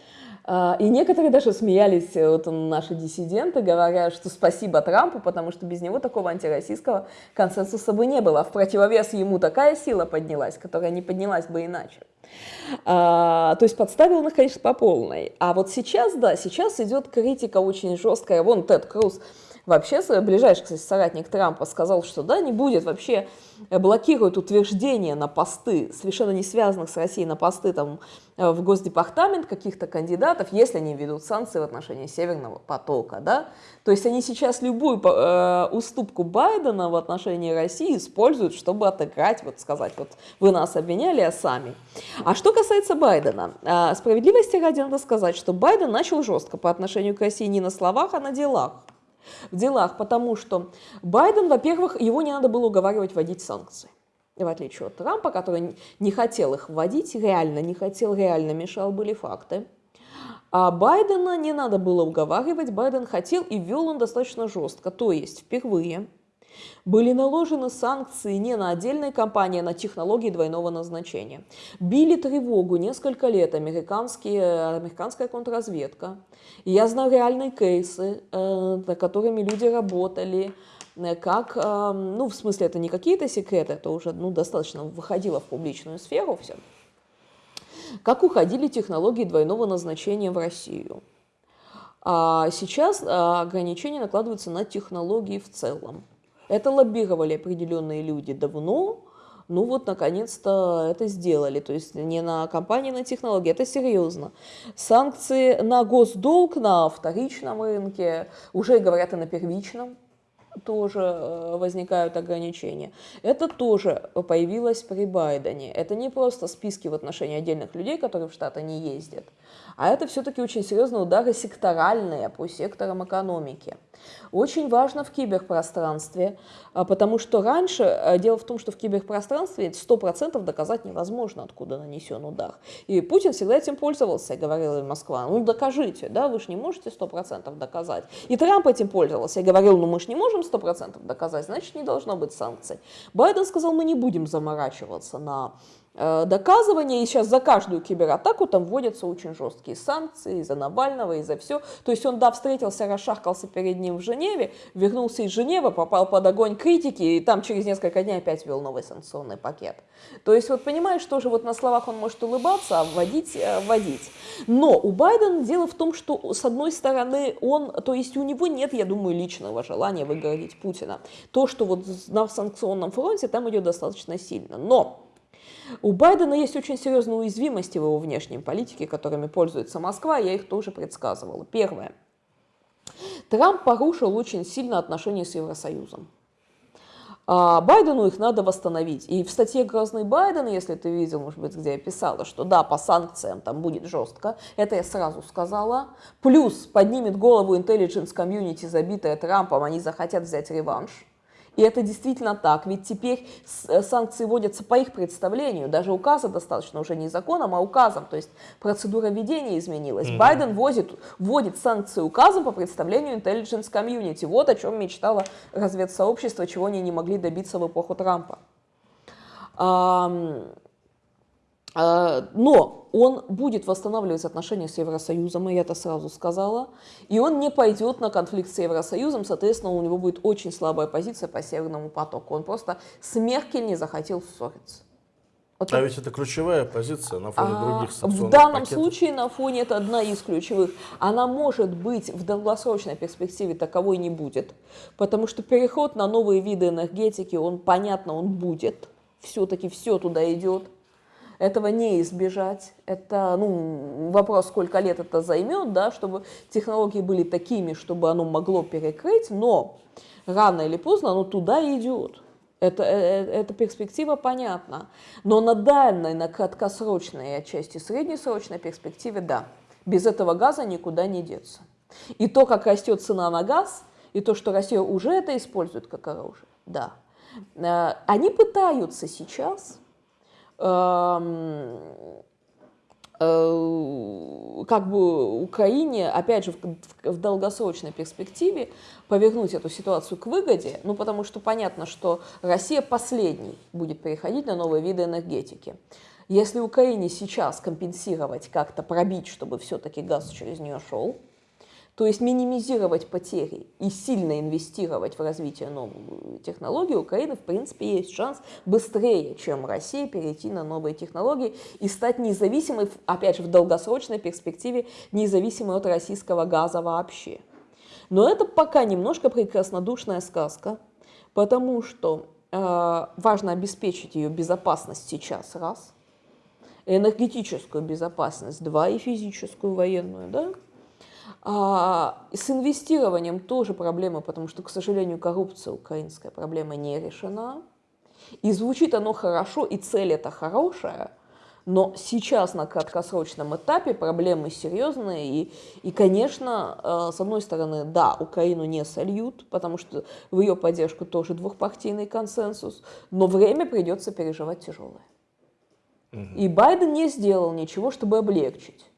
а, и некоторые даже смеялись, э, вот наши диссиденты, говоря, что спасибо Трампу, потому что без него такого антироссийского консенсуса бы не было. А в противовес ему такая сила поднялась, которая не поднялась бы иначе. А, то есть подставил их, конечно, по полной. А вот сейчас, да, сейчас идет критика очень жесткая. Вон Тед Круз вообще ближайший, кстати, соратник Трампа сказал, что да, не будет вообще Э, блокируют утверждения на посты, совершенно не связанных с Россией, на посты там, э, в Госдепартамент каких-то кандидатов, если они ведут санкции в отношении Северного потока. Да? То есть они сейчас любую э, уступку Байдена в отношении России используют, чтобы отыграть, вот сказать, вот вы нас обвиняли, а сами. А что касается Байдена, э, справедливости ради надо сказать, что Байден начал жестко по отношению к России не на словах, а на делах в делах, потому что Байден, во-первых, его не надо было уговаривать вводить санкции. В отличие от Трампа, который не хотел их вводить, реально не хотел, реально мешал, были факты. А Байдена не надо было уговаривать, Байден хотел и ввел он достаточно жестко. То есть впервые были наложены санкции не на отдельные компании, а на технологии двойного назначения. Били тревогу несколько лет американские, американская контрразведка. Я знаю реальные кейсы, э, над которыми люди работали, э, как, э, ну, в смысле, это не какие-то секреты, это уже ну, достаточно выходило в публичную сферу все, как уходили технологии двойного назначения в Россию. А сейчас ограничения накладываются на технологии в целом. Это лоббировали определенные люди давно, ну вот, наконец-то это сделали. То есть не на компании, на технологии, это серьезно. Санкции на госдолг на вторичном рынке, уже говорят и на первичном тоже э, возникают ограничения. Это тоже появилось при Байдене. Это не просто списки в отношении отдельных людей, которые в Штаты не ездят, а это все-таки очень серьезные удары секторальные по секторам экономики. Очень важно в киберпространстве, а, потому что раньше, а, дело в том, что в киберпространстве 100% доказать невозможно, откуда нанесен удар. И Путин всегда этим пользовался, говорил и Москва, ну докажите, да, вы же не можете 100% доказать. И Трамп этим пользовался и говорил, ну мы же не можем 100% доказать, значит не должно быть санкций. Байден сказал, мы не будем заморачиваться на Э, доказывания, и сейчас за каждую кибератаку там вводятся очень жесткие санкции из-за Навального, из-за все. То есть он, да, встретился, расшахкался перед ним в Женеве, вернулся из Женевы, попал под огонь критики, и там через несколько дней опять ввел новый санкционный пакет. То есть вот понимаешь, тоже вот на словах он может улыбаться, а вводить, э, вводить. Но у Байдена дело в том, что с одной стороны он, то есть у него нет, я думаю, личного желания выгородить Путина. То, что вот на санкционном фронте там идет достаточно сильно. Но у Байдена есть очень серьезные уязвимости в его внешней политике, которыми пользуется Москва, я их тоже предсказывала. Первое. Трамп порушил очень сильно отношения с Евросоюзом. А Байдену их надо восстановить. И в статье «Грозный Байден», если ты видел, может быть, где я писала, что да, по санкциям там будет жестко, это я сразу сказала. Плюс поднимет голову intelligence комьюнити, забитая Трампом, они захотят взять реванш. И это действительно так, ведь теперь э, санкции вводятся по их представлению, даже указа достаточно уже не законом, а указом, то есть процедура введения изменилась. Mm-hmm. Байден вводит, вводит санкции указом по представлению intelligence community, вот о чем мечтало разведсообщество, чего они не могли добиться в эпоху Трампа. Но он будет восстанавливать отношения с Евросоюзом, и я это сразу сказала, и он не пойдет на конфликт с Евросоюзом, соответственно, у него будет очень слабая позиция по Северному потоку. Он просто с Меркель не захотел ссориться. Вот а ведь это ключевая позиция на фоне а, других В данном пакетов. случае на фоне это одна из ключевых. Она может быть в долгосрочной перспективе таковой не будет, потому что переход на новые виды энергетики, он понятно, он будет. Все-таки все туда идет. Этого не избежать. Это ну, вопрос, сколько лет это займет, да, чтобы технологии были такими, чтобы оно могло перекрыть, но рано или поздно оно туда идет. Это, это, эта перспектива понятна. Но на дальней, на краткосрочной и отчасти среднесрочной перспективе, да, без этого газа никуда не деться. И то, как растет цена на газ, и то, что Россия уже это использует как оружие, да. Э, они пытаются сейчас Э, как бы Украине, опять же, в, в долгосрочной перспективе повернуть эту ситуацию к выгоде, ну, потому что понятно, что Россия последний будет переходить на новые виды энергетики. Если Украине сейчас компенсировать, как-то пробить, чтобы все-таки газ через нее шел, то есть минимизировать потери и сильно инвестировать в развитие новых технологий, у Украины, в принципе, есть шанс быстрее, чем Россия, перейти на новые технологии и стать независимой, опять же, в долгосрочной перспективе, независимой от российского газа вообще. Но это пока немножко прекраснодушная сказка, потому что э, важно обеспечить ее безопасность сейчас, раз, энергетическую безопасность, два, и физическую, военную, да, а, с инвестированием тоже проблема, потому что, к сожалению, коррупция украинская проблема не решена. И звучит оно хорошо, и цель это хорошая, но сейчас на краткосрочном этапе проблемы серьезные. И, и конечно, э, с одной стороны, да, Украину не сольют, потому что в ее поддержку тоже двухпартийный консенсус, но время придется переживать тяжелое. Угу. И Байден не сделал ничего, чтобы облегчить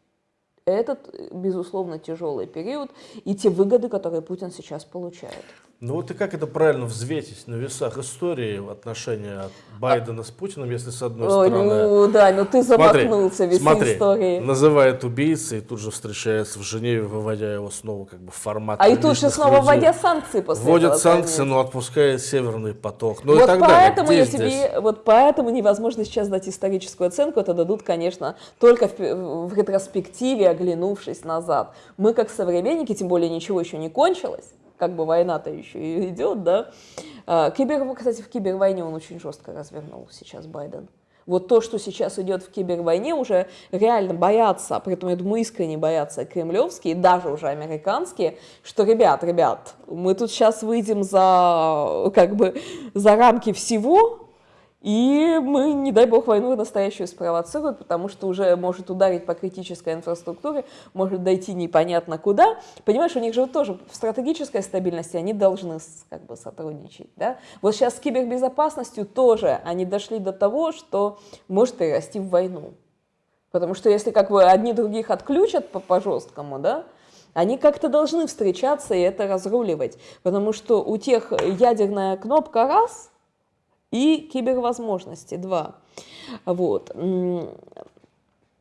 этот, безусловно, тяжелый период и те выгоды, которые Путин сейчас получает. Ну вот и как это правильно взвесить на весах истории в отношении Байдена а... с Путиным, если с одной Ой, стороны... Ну да, но ты замахнулся весь истории. называет убийцей, и тут же встречается в Женеве, выводя его снова как бы в формат А и тут же снова людей. вводя санкции после Вводят этого, санкции, но отпускает Северный поток. Ну вот и так поэтому далее. я тебе, вот поэтому невозможно сейчас дать историческую оценку, это дадут, конечно, только в, в ретроспективе, оглянувшись назад. Мы как современники, тем более ничего еще не кончилось, как бы война-то еще идет, да. А, кибер, кстати, в кибервойне он очень жестко развернул сейчас Байден. Вот то, что сейчас идет в кибервойне, уже реально боятся, при этом, я думаю, искренне боятся кремлевские, даже уже американские, что, ребят, ребят, мы тут сейчас выйдем за, как бы, за рамки всего, и мы, не дай бог, войну настоящую спровоцируют, потому что уже может ударить по критической инфраструктуре, может дойти непонятно куда. Понимаешь, у них же тоже в стратегической стабильности они должны как бы сотрудничать. Да? Вот сейчас с кибербезопасностью тоже они дошли до того, что может перерасти в войну. Потому что если как бы одни других отключат по, по жесткому, да, они как-то должны встречаться и это разруливать. Потому что у тех ядерная кнопка раз – и кибервозможности, два. Вот.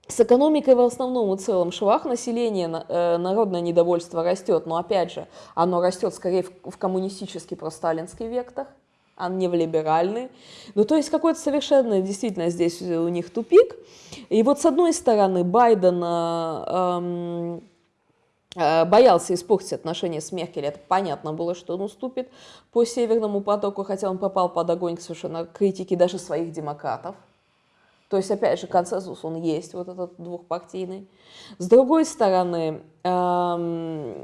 С экономикой в основном и целом швах населения, э, народное недовольство растет, но опять же, оно растет скорее в коммунистический просталинский вектор, а не в либеральный. Ну, то есть какой-то совершенно действительно здесь у них тупик. И вот с одной стороны Байден эм, боялся испортить отношения с Меркель, это понятно было, что он уступит по Северному потоку, хотя он попал под огонь совершенно критики даже своих демократов. То есть, опять же, консенсус он есть, вот этот двухпартийный. С другой стороны, эм,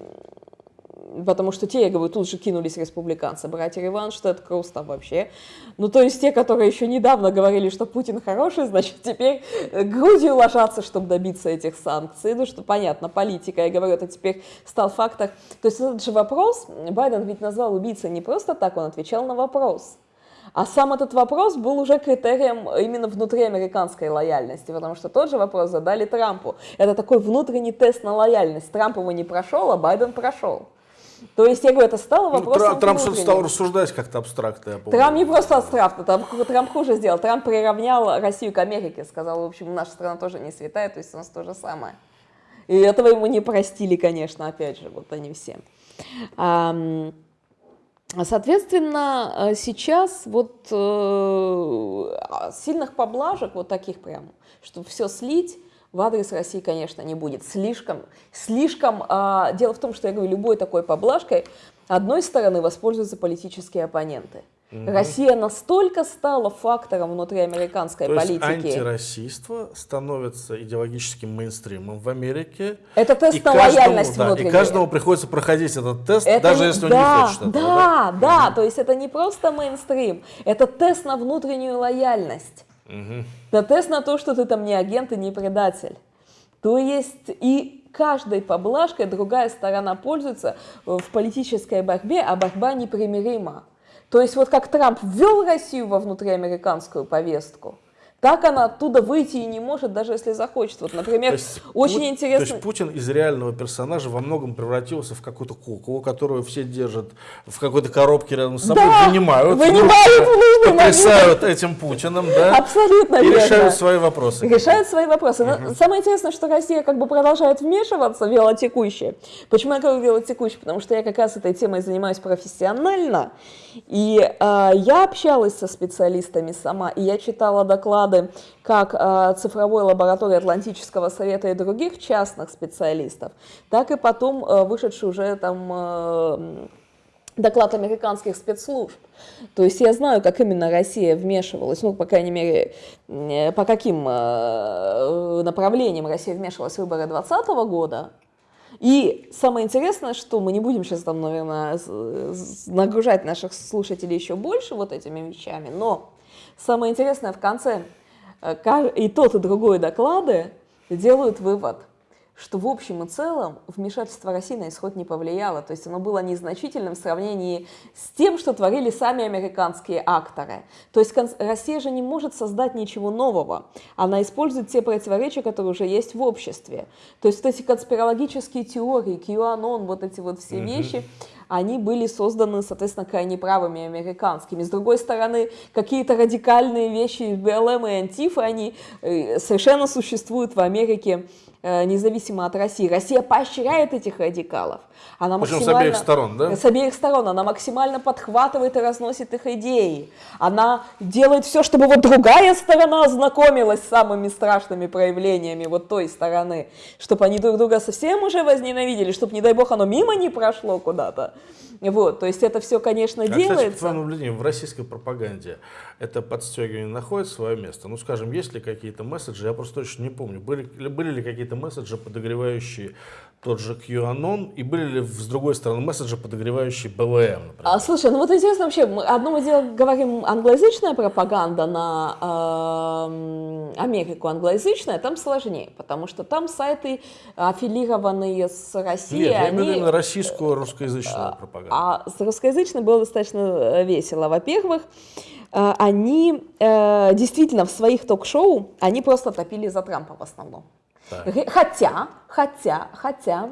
потому что те, я говорю, тут же кинулись республиканцы, братья это Круз там вообще. Ну, то есть те, которые еще недавно говорили, что Путин хороший, значит, теперь грудью ложатся, чтобы добиться этих санкций. Ну, что понятно, политика, я говорю, это теперь стал фактор. То есть этот же вопрос, Байден ведь назвал убийцей не просто так, он отвечал на вопрос. А сам этот вопрос был уже критерием именно внутриамериканской лояльности, потому что тот же вопрос задали Трампу. Это такой внутренний тест на лояльность. Трамп его не прошел, а Байден прошел. То есть, я говорю, это стало Ну, вопросом Тра- Трамп что-то стал рассуждать как-то абстрактно. я помню. Трамп не просто абстрактно, Трамп, Трамп хуже сделал. Трамп приравнял Россию к Америке, сказал, в общем, наша страна тоже не святая, то есть у нас то же самое. И этого ему не простили, конечно, опять же, вот они все. Соответственно, э, сейчас вот э, сильных поблажек, вот таких прям, чтобы все слить, в адрес России, конечно, не будет. Слишком, слишком. а, дело в том, что я говорю, любой такой поблажкой одной стороны воспользуются политические оппоненты. Россия настолько стала фактором внутри американской То есть политики. антироссийство становится идеологическим мейнстримом в Америке. Это тест И на каждому, лояльность да, и внутреннюю. каждому приходится проходить этот тест, Это даже если он да, не хочет этого. Да, да, то есть это не просто мейнстрим, это тест на внутреннюю лояльность. Это тест на то, что ты там не агент и не предатель. То есть и каждой поблажкой другая сторона пользуется в политической борьбе, а борьба непримирима. То есть вот как Трамп ввел Россию во внутриамериканскую повестку, так она оттуда выйти и не может, даже если захочет. Вот, например, есть очень Пу- интересно... То есть Путин из реального персонажа во многом превратился в какую-то куклу, которую все держат в какой-то коробке рядом с собой, Да, вынимают, вынимают момент. потрясают этим Путиным, да, Абсолютно и верно. решают свои вопросы. решают свои вопросы. Но Самое интересное, что Россия как бы продолжает вмешиваться в велотекущее. Почему я говорю велотекущее? Потому что я как раз этой темой занимаюсь профессионально. И э, я общалась со специалистами сама, и я читала доклады как э, цифровой лаборатории Атлантического совета и других частных специалистов, так и потом э, вышедший уже там э, доклад американских спецслужб. То есть я знаю, как именно Россия вмешивалась, ну, по крайней мере, по каким направлениям Россия вмешивалась в выборы 2020 года. И самое интересное, что мы не будем сейчас там, наверное, нагружать наших слушателей еще больше вот этими вещами, но самое интересное в конце и тот, и другой доклады делают вывод, что в общем и целом вмешательство России на исход не повлияло. То есть оно было незначительным в сравнении с тем, что творили сами американские акторы. То есть Россия же не может создать ничего нового. Она использует те противоречия, которые уже есть в обществе. То есть вот эти конспирологические теории, QAnon, вот эти вот все вещи, они были созданы, соответственно, крайне правыми американскими. С другой стороны, какие-то радикальные вещи БЛМ и Антифы, они э, совершенно существуют в Америке независимо от России. Россия поощряет этих радикалов. Она Причем с максимально- обеих сторон, да? С обеих сторон. Она максимально подхватывает и разносит их идеи. Она делает все, чтобы вот другая сторона ознакомилась с самыми страшными проявлениями вот той стороны, чтобы они друг друга совсем уже возненавидели, чтобы, не дай бог, оно мимо не прошло куда-то. Вот, то есть это все, конечно, А, кстати, делается. твоему наблюдению, в российской пропаганде это подстегивание находит свое место? Ну, скажем, есть ли какие-то месседжи, я просто точно не помню, были, ли- были ли какие-то месседжи, подогревающие тот же QAnon, и были ли, с другой стороны, месседжи, подогревающие БЛМ, например? А, слушай, ну вот интересно вообще, мы одно мы дело говорим англоязычная пропаганда на эм, Америку англоязычная, там сложнее, потому что там сайты аффилированные с Россией, Нет, я имею в виду именно российскую русскоязычную пропаганду. А с русскоязычной было достаточно э, весело. Во-первых, э, они э, действительно в своих ток-шоу, они просто топили за Трампа в основном. Так. Хотя, хотя, хотя,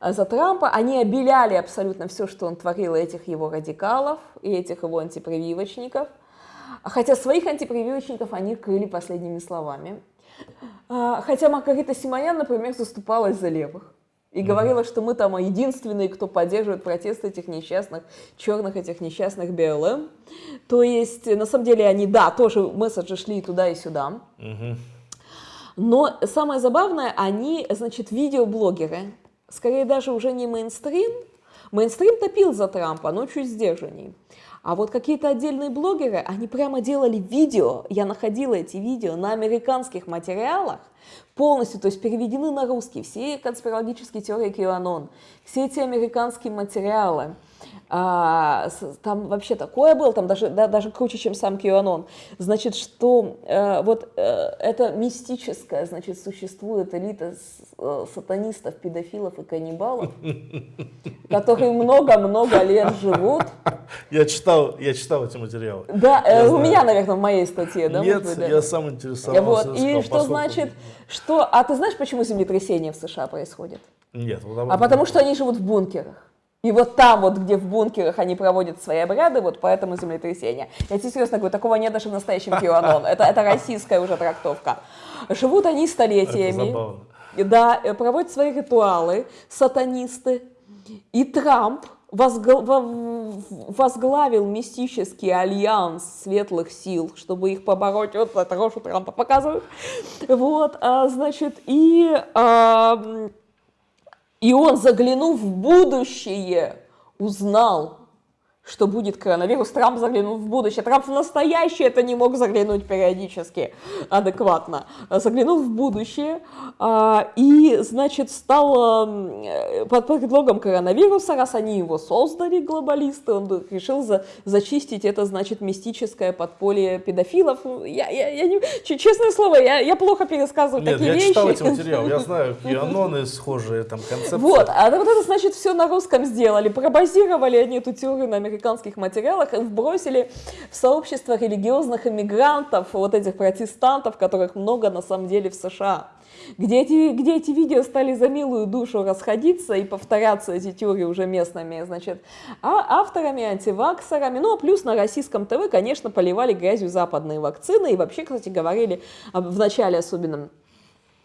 э, за Трампа они обеляли абсолютно все, что он творил, этих его радикалов, и этих его антипрививочников. Хотя своих антипрививочников они крыли последними словами. А, Хотя Маргарита Симонян, например, заступалась за левых. И говорила, что мы там единственные, кто поддерживает протест этих несчастных, черных этих несчастных БЛМ. То есть, на самом деле, они, да, тоже месседжи шли и туда, и сюда. Но самое забавное, они, значит, видеоблогеры, скорее даже уже не мейнстрим. Мейнстрим топил за Трампа, но чуть сдержанней. А вот какие-то отдельные блогеры, они прямо делали видео, я находила эти видео на американских материалах, полностью, то есть переведены на русский, все конспирологические теории QAnon, все эти американские материалы. А, там вообще такое было, там даже, да, даже круче, чем сам QAnon. Значит, что э, вот э, это мистическое, значит, существует элита с- э, сатанистов, педофилов и каннибалов, [laughs] которые много-много лет живут. Я читал, я читал эти материалы. Да, э, у меня, наверное, в моей статье, да? Нет, быть, да? я сам интересовался. Вот. сказал, И что поскольку- значит, что... А ты знаешь, почему землетрясения в США происходят? Нет, вот А потому что они живут в бункерах. И вот там, вот где в бункерах они проводят свои обряды, вот поэтому землетрясение. Я тебе серьезно говорю, такого нет даже в настоящем QAnon. Это, это российская уже трактовка. Живут они столетиями. Да, э, проводят свои ритуалы, сатанисты. И Трамп возглавил мистический альянс светлых сил, чтобы их побороть. Вот это Рошу Трампа показывают. Вот, а, значит, и... А, и он, заглянув в будущее, узнал, что будет коронавирус. Трамп заглянул в будущее. Трамп в настоящее это не мог заглянуть периодически адекватно. Заглянул в будущее а, и, значит, стал э, под предлогом коронавируса, раз они его создали, глобалисты, он решил за, зачистить это, значит, мистическое подполье педофилов. Я, я, я не, честное слово, я, я плохо пересказываю Нет, такие я вещи. я читал эти материалы, я знаю, QAnon схожие там концепции. Вот, а вот это, значит, все на русском сделали. Пробазировали они эту теорию на американском американских материалах вбросили в сообщество религиозных иммигрантов, вот этих протестантов, которых много на самом деле в США. Где эти, где эти видео стали за милую душу расходиться и повторяться эти теории уже местными, значит, а авторами, антиваксерами, ну, а плюс на российском ТВ, конечно, поливали грязью западные вакцины, и вообще, кстати, говорили в начале особенно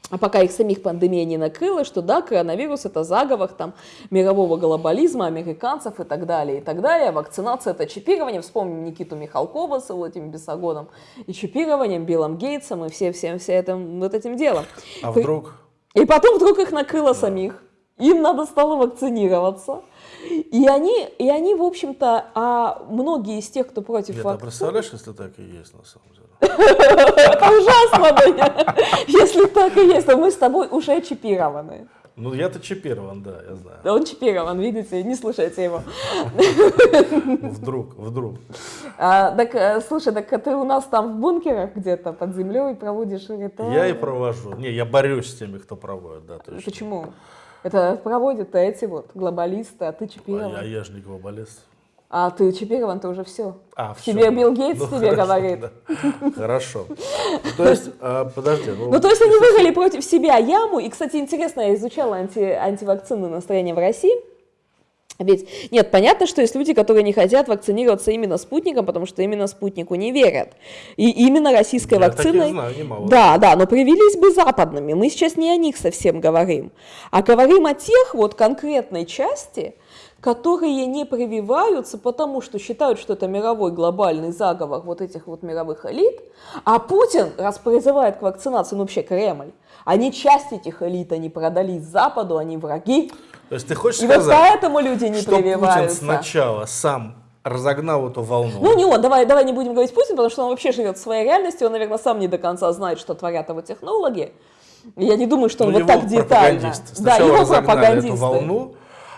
а пока их самих пандемия не накрыла, что да, коронавирус это заговор там мирового глобализма, американцев и так далее, и так далее. Вакцинация это чипирование. Вспомним Никиту Михалкова с этим бесогоном и чипированием, Биллом Гейтсом и все, все, этим, вот этим делом. А вдруг? И потом вдруг их накрыло самих. Им надо стало вакцинироваться. И они, и они, в общем-то, а многие из тех, кто против Нет, вакцин... А представляешь, если так и есть на самом деле? Это [laughs] ужасно, Если так и есть, то мы с тобой уже чипированы. Ну, я-то чипирован, да, я знаю. Да он чипирован, видите, не слушайте его. [laughs] Вдруг, вдруг. А, так, э, слушай, так ты у нас там в бункерах где-то под землей проводишь ритуалы? Я и провожу. Не, я борюсь с теми, кто проводит, да, точно. Почему? Это проводят эти вот глобалисты, а ты чипирован. А я, я же не глобалист. А ты чипирован, ты уже все. А, все. Тебе Билл Гейтс ну, тебе хорошо, говорит. Да. Хорошо. То есть, а, подожди. Ну, ну, то есть они выиграли против себя яму. И, кстати, интересно, я изучала анти, антивакцинное настроение в России. Ведь нет, понятно, что есть люди, которые не хотят вакцинироваться именно спутником, потому что именно спутнику не верят. И именно российской Я вакциной... знаю, немало. Да, да, но привелись бы западными. Мы сейчас не о них совсем говорим, а говорим о тех вот конкретной части, которые не прививаются, потому что считают, что это мировой глобальный заговор вот этих вот мировых элит, а Путин, раз призывает к вакцинации, ну вообще Кремль, они часть этих элит, они продались Западу, они враги. То есть ты хочешь И сказать, вот поэтому люди не что прививаются. Путин сначала сам разогнал эту волну. Ну не он, давай, давай не будем говорить Путин, потому что он вообще живет в своей реальности, он, наверное, сам не до конца знает, что творят его технологи. Я не думаю, что он ну, вот так детально. Да, его пропагандисты. эту волну,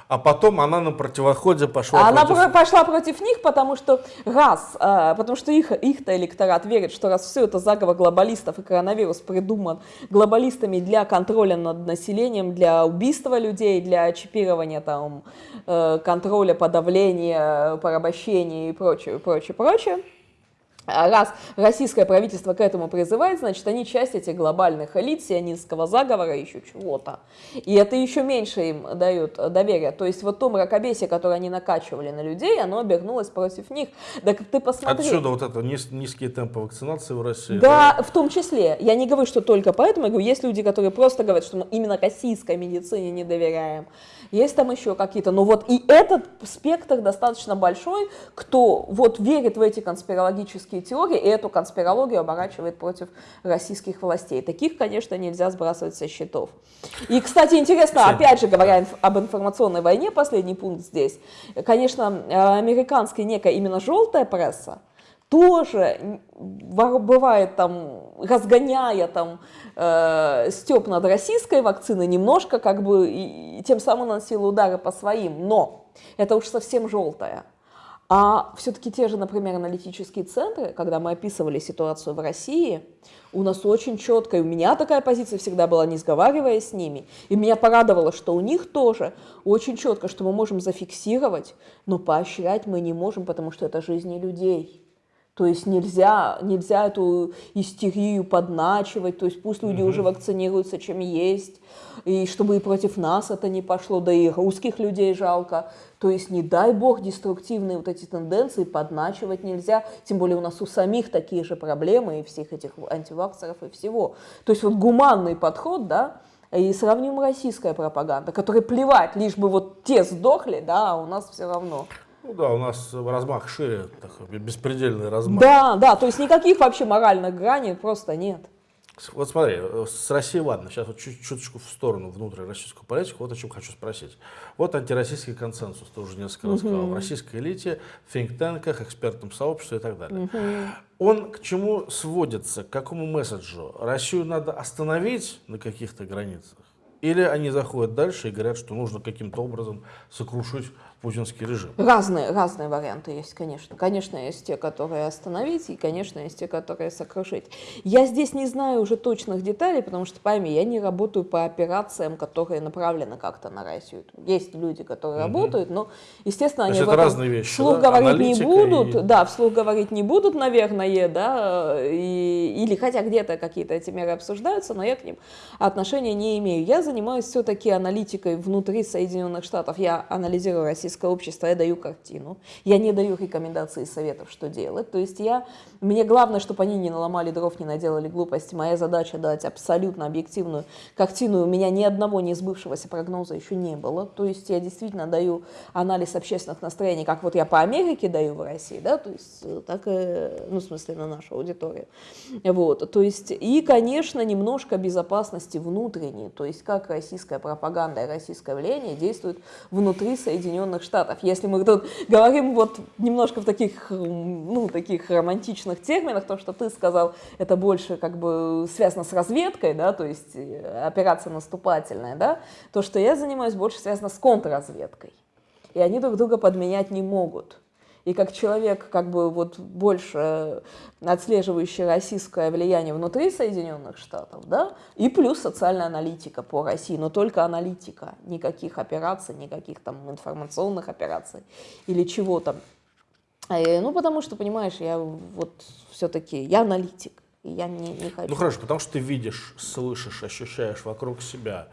а потом она на противоходе пошла Она против... пошла против них, потому что раз, а, потому что их, их-то электорат верит, что раз все это заговор глобалистов и коронавирус придуман глобалистами для контроля над населением, для убийства людей, для чипирования, там, э, контроля, подавления, порабощения и прочее, прочее, прочее, а раз российское правительство к этому призывает, значит, они часть этих глобальных элит, сионистского заговора, еще чего-то. И это еще меньше им дают доверия. То есть вот то мракобесие, которое они накачивали на людей, оно обернулось против них. Так ты посмотри. Отсюда вот это низ, низкие темпы вакцинации в России. Да, да, в том числе. Я не говорю, что только поэтому. Я говорю, есть люди, которые просто говорят, что мы именно российской медицине не доверяем. Есть там еще какие-то. Но вот и этот спектр достаточно большой, кто вот верит в эти конспирологические теории, и эту конспирологию оборачивает против российских властей. Таких, конечно, нельзя сбрасывать со счетов. И, кстати, интересно, опять же, говоря инф об информационной войне, последний пункт здесь, конечно, американская некая именно желтая пресса, тоже бывает там, разгоняя там э, степ над российской вакциной, немножко как бы и, и тем самым наносила удары по своим, но это уж совсем желтая. А все-таки те же, например, аналитические центры, когда мы описывали ситуацию в России, у нас очень четко, и у меня такая позиция всегда была, не сговариваясь с ними, и меня порадовало, что у них тоже очень четко, что мы можем зафиксировать, но поощрять мы не можем, потому что это жизни людей. То есть нельзя, нельзя эту истерию подначивать, то есть пусть люди угу. уже вакцинируются, чем есть, и чтобы и против нас это не пошло, да и русских людей жалко. То есть не дай бог деструктивные вот эти тенденции подначивать нельзя, тем более у нас у самих такие же проблемы и всех этих антиваксеров и всего. То есть вот гуманный подход, да, и сравним российская пропаганда, которой плевать, лишь бы вот те сдохли, да, а у нас все равно. Ну да, у нас размах шире, такой беспредельный размах. Да, да, то есть никаких вообще моральных граней просто нет. Вот смотри, с Россией ладно, сейчас вот чуть чуточку в сторону внутренней российскую политику, вот о чем хочу спросить. Вот антироссийский консенсус, ты уже несколько раз сказал, в российской элите, think-танках, экспертном сообществе и так далее. Он к чему сводится, к какому месседжу? Россию надо остановить на каких-то границах? Или они заходят дальше и говорят, что нужно каким-то образом сокрушить путинский режим? Разные, разные варианты есть, конечно. Конечно, есть те, которые остановить, и, конечно, есть те, которые сокрушить. Я здесь не знаю уже точных деталей, потому что, пойми, я не работаю по операциям, которые направлены как-то на Россию. Есть люди, которые угу. работают, но, естественно, они это разные вещи, вслух да? говорить Аналитика не будут, и... да, вслух говорить не будут, наверное, да, и, или хотя где-то какие-то эти меры обсуждаются, но я к ним отношения не имею. Я занимаюсь все-таки аналитикой внутри Соединенных Штатов. Я анализирую российское человеческое общество, я даю картину, я не даю рекомендации и советов, что делать. То есть я, мне главное, чтобы они не наломали дров, не наделали глупости. Моя задача дать абсолютно объективную картину. У меня ни одного не сбывшегося прогноза еще не было. То есть я действительно даю анализ общественных настроений, как вот я по Америке даю в России, да, то есть э, так, и, ну, в смысле, на нашу аудиторию. Вот, то есть, и, конечно, немножко безопасности внутренней, то есть как российская пропаганда и российское влияние действуют внутри Соединенных Штатов. Если мы тут [laughs] говорим вот немножко в таких, ну, таких романтичных терминах, то, что ты сказал, это больше как бы связано с разведкой, да, то есть э, операция наступательная, да, то, что я занимаюсь, больше связано с контрразведкой. И они друг друга подменять не могут. И как человек, как бы вот больше отслеживающий российское влияние внутри Соединенных Штатов, да, и плюс социальная аналитика по России, но только аналитика, никаких операций, никаких там информационных операций или чего там. Э, ну, потому что, понимаешь, я вот все-таки, я аналитик, я не, не хочу. Ну, хорошо, потому что ты видишь, слышишь, ощущаешь вокруг себя.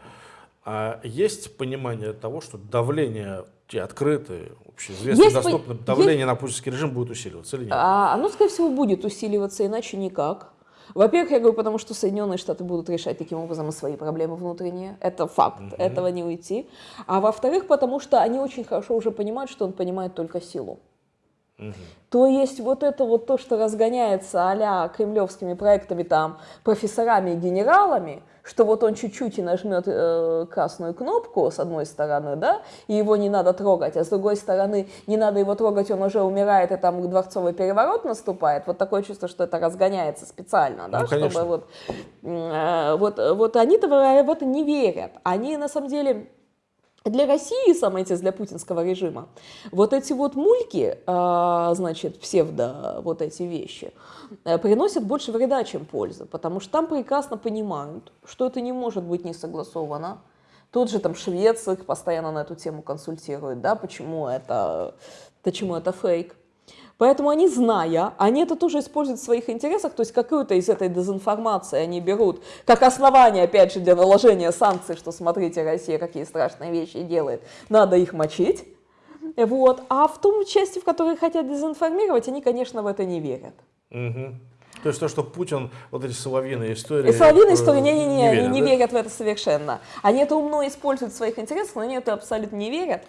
А есть понимание того, что давление те открытые, общеизвестно, есть, доступно, давление есть, на путинский режим будет усиливаться или нет? А, оно, скорее всего, будет усиливаться, иначе никак. Во-первых, я говорю, потому что Соединенные Штаты будут решать таким образом свои проблемы внутренние. Это факт, угу. этого не уйти. А во-вторых, потому что они очень хорошо уже понимают, что он понимает только силу. Угу. То есть вот это вот то, что разгоняется а кремлевскими проектами, там, профессорами и генералами, что вот он чуть-чуть и нажмет э, красную кнопку с одной стороны, да, и его не надо трогать, а с другой стороны не надо его трогать, он уже умирает, и там дворцовый переворот наступает. Вот такое чувство, что это разгоняется специально, да, ну, чтобы вот, э, вот, вот они-то в это не верят. Они на самом деле для России, самое эти для путинского режима, вот эти вот мульки, а, значит, псевдо вот эти вещи, э, приносят больше вреда, чем пользы, потому что там прекрасно понимают, что это не может быть не согласовано. Тот же там швец их постоянно на эту тему консультирует, да, почему это, почему это фейк. Поэтому они, зная, они это тоже используют в своих интересах, то есть какую-то из этой дезинформации они берут как основание, опять же, для наложения санкций, что смотрите, Россия какие страшные вещи делает, надо их мочить. Вот. А в том части, в которой хотят дезинформировать, они, конечно, в это не верят. Угу. То есть то, что Путин, вот эти соловьиные истории... И соловьиные истории, не-не-не, не, верят, они не да? верят в это совершенно. Они это умно используют в своих интересах, но они это абсолютно не верят.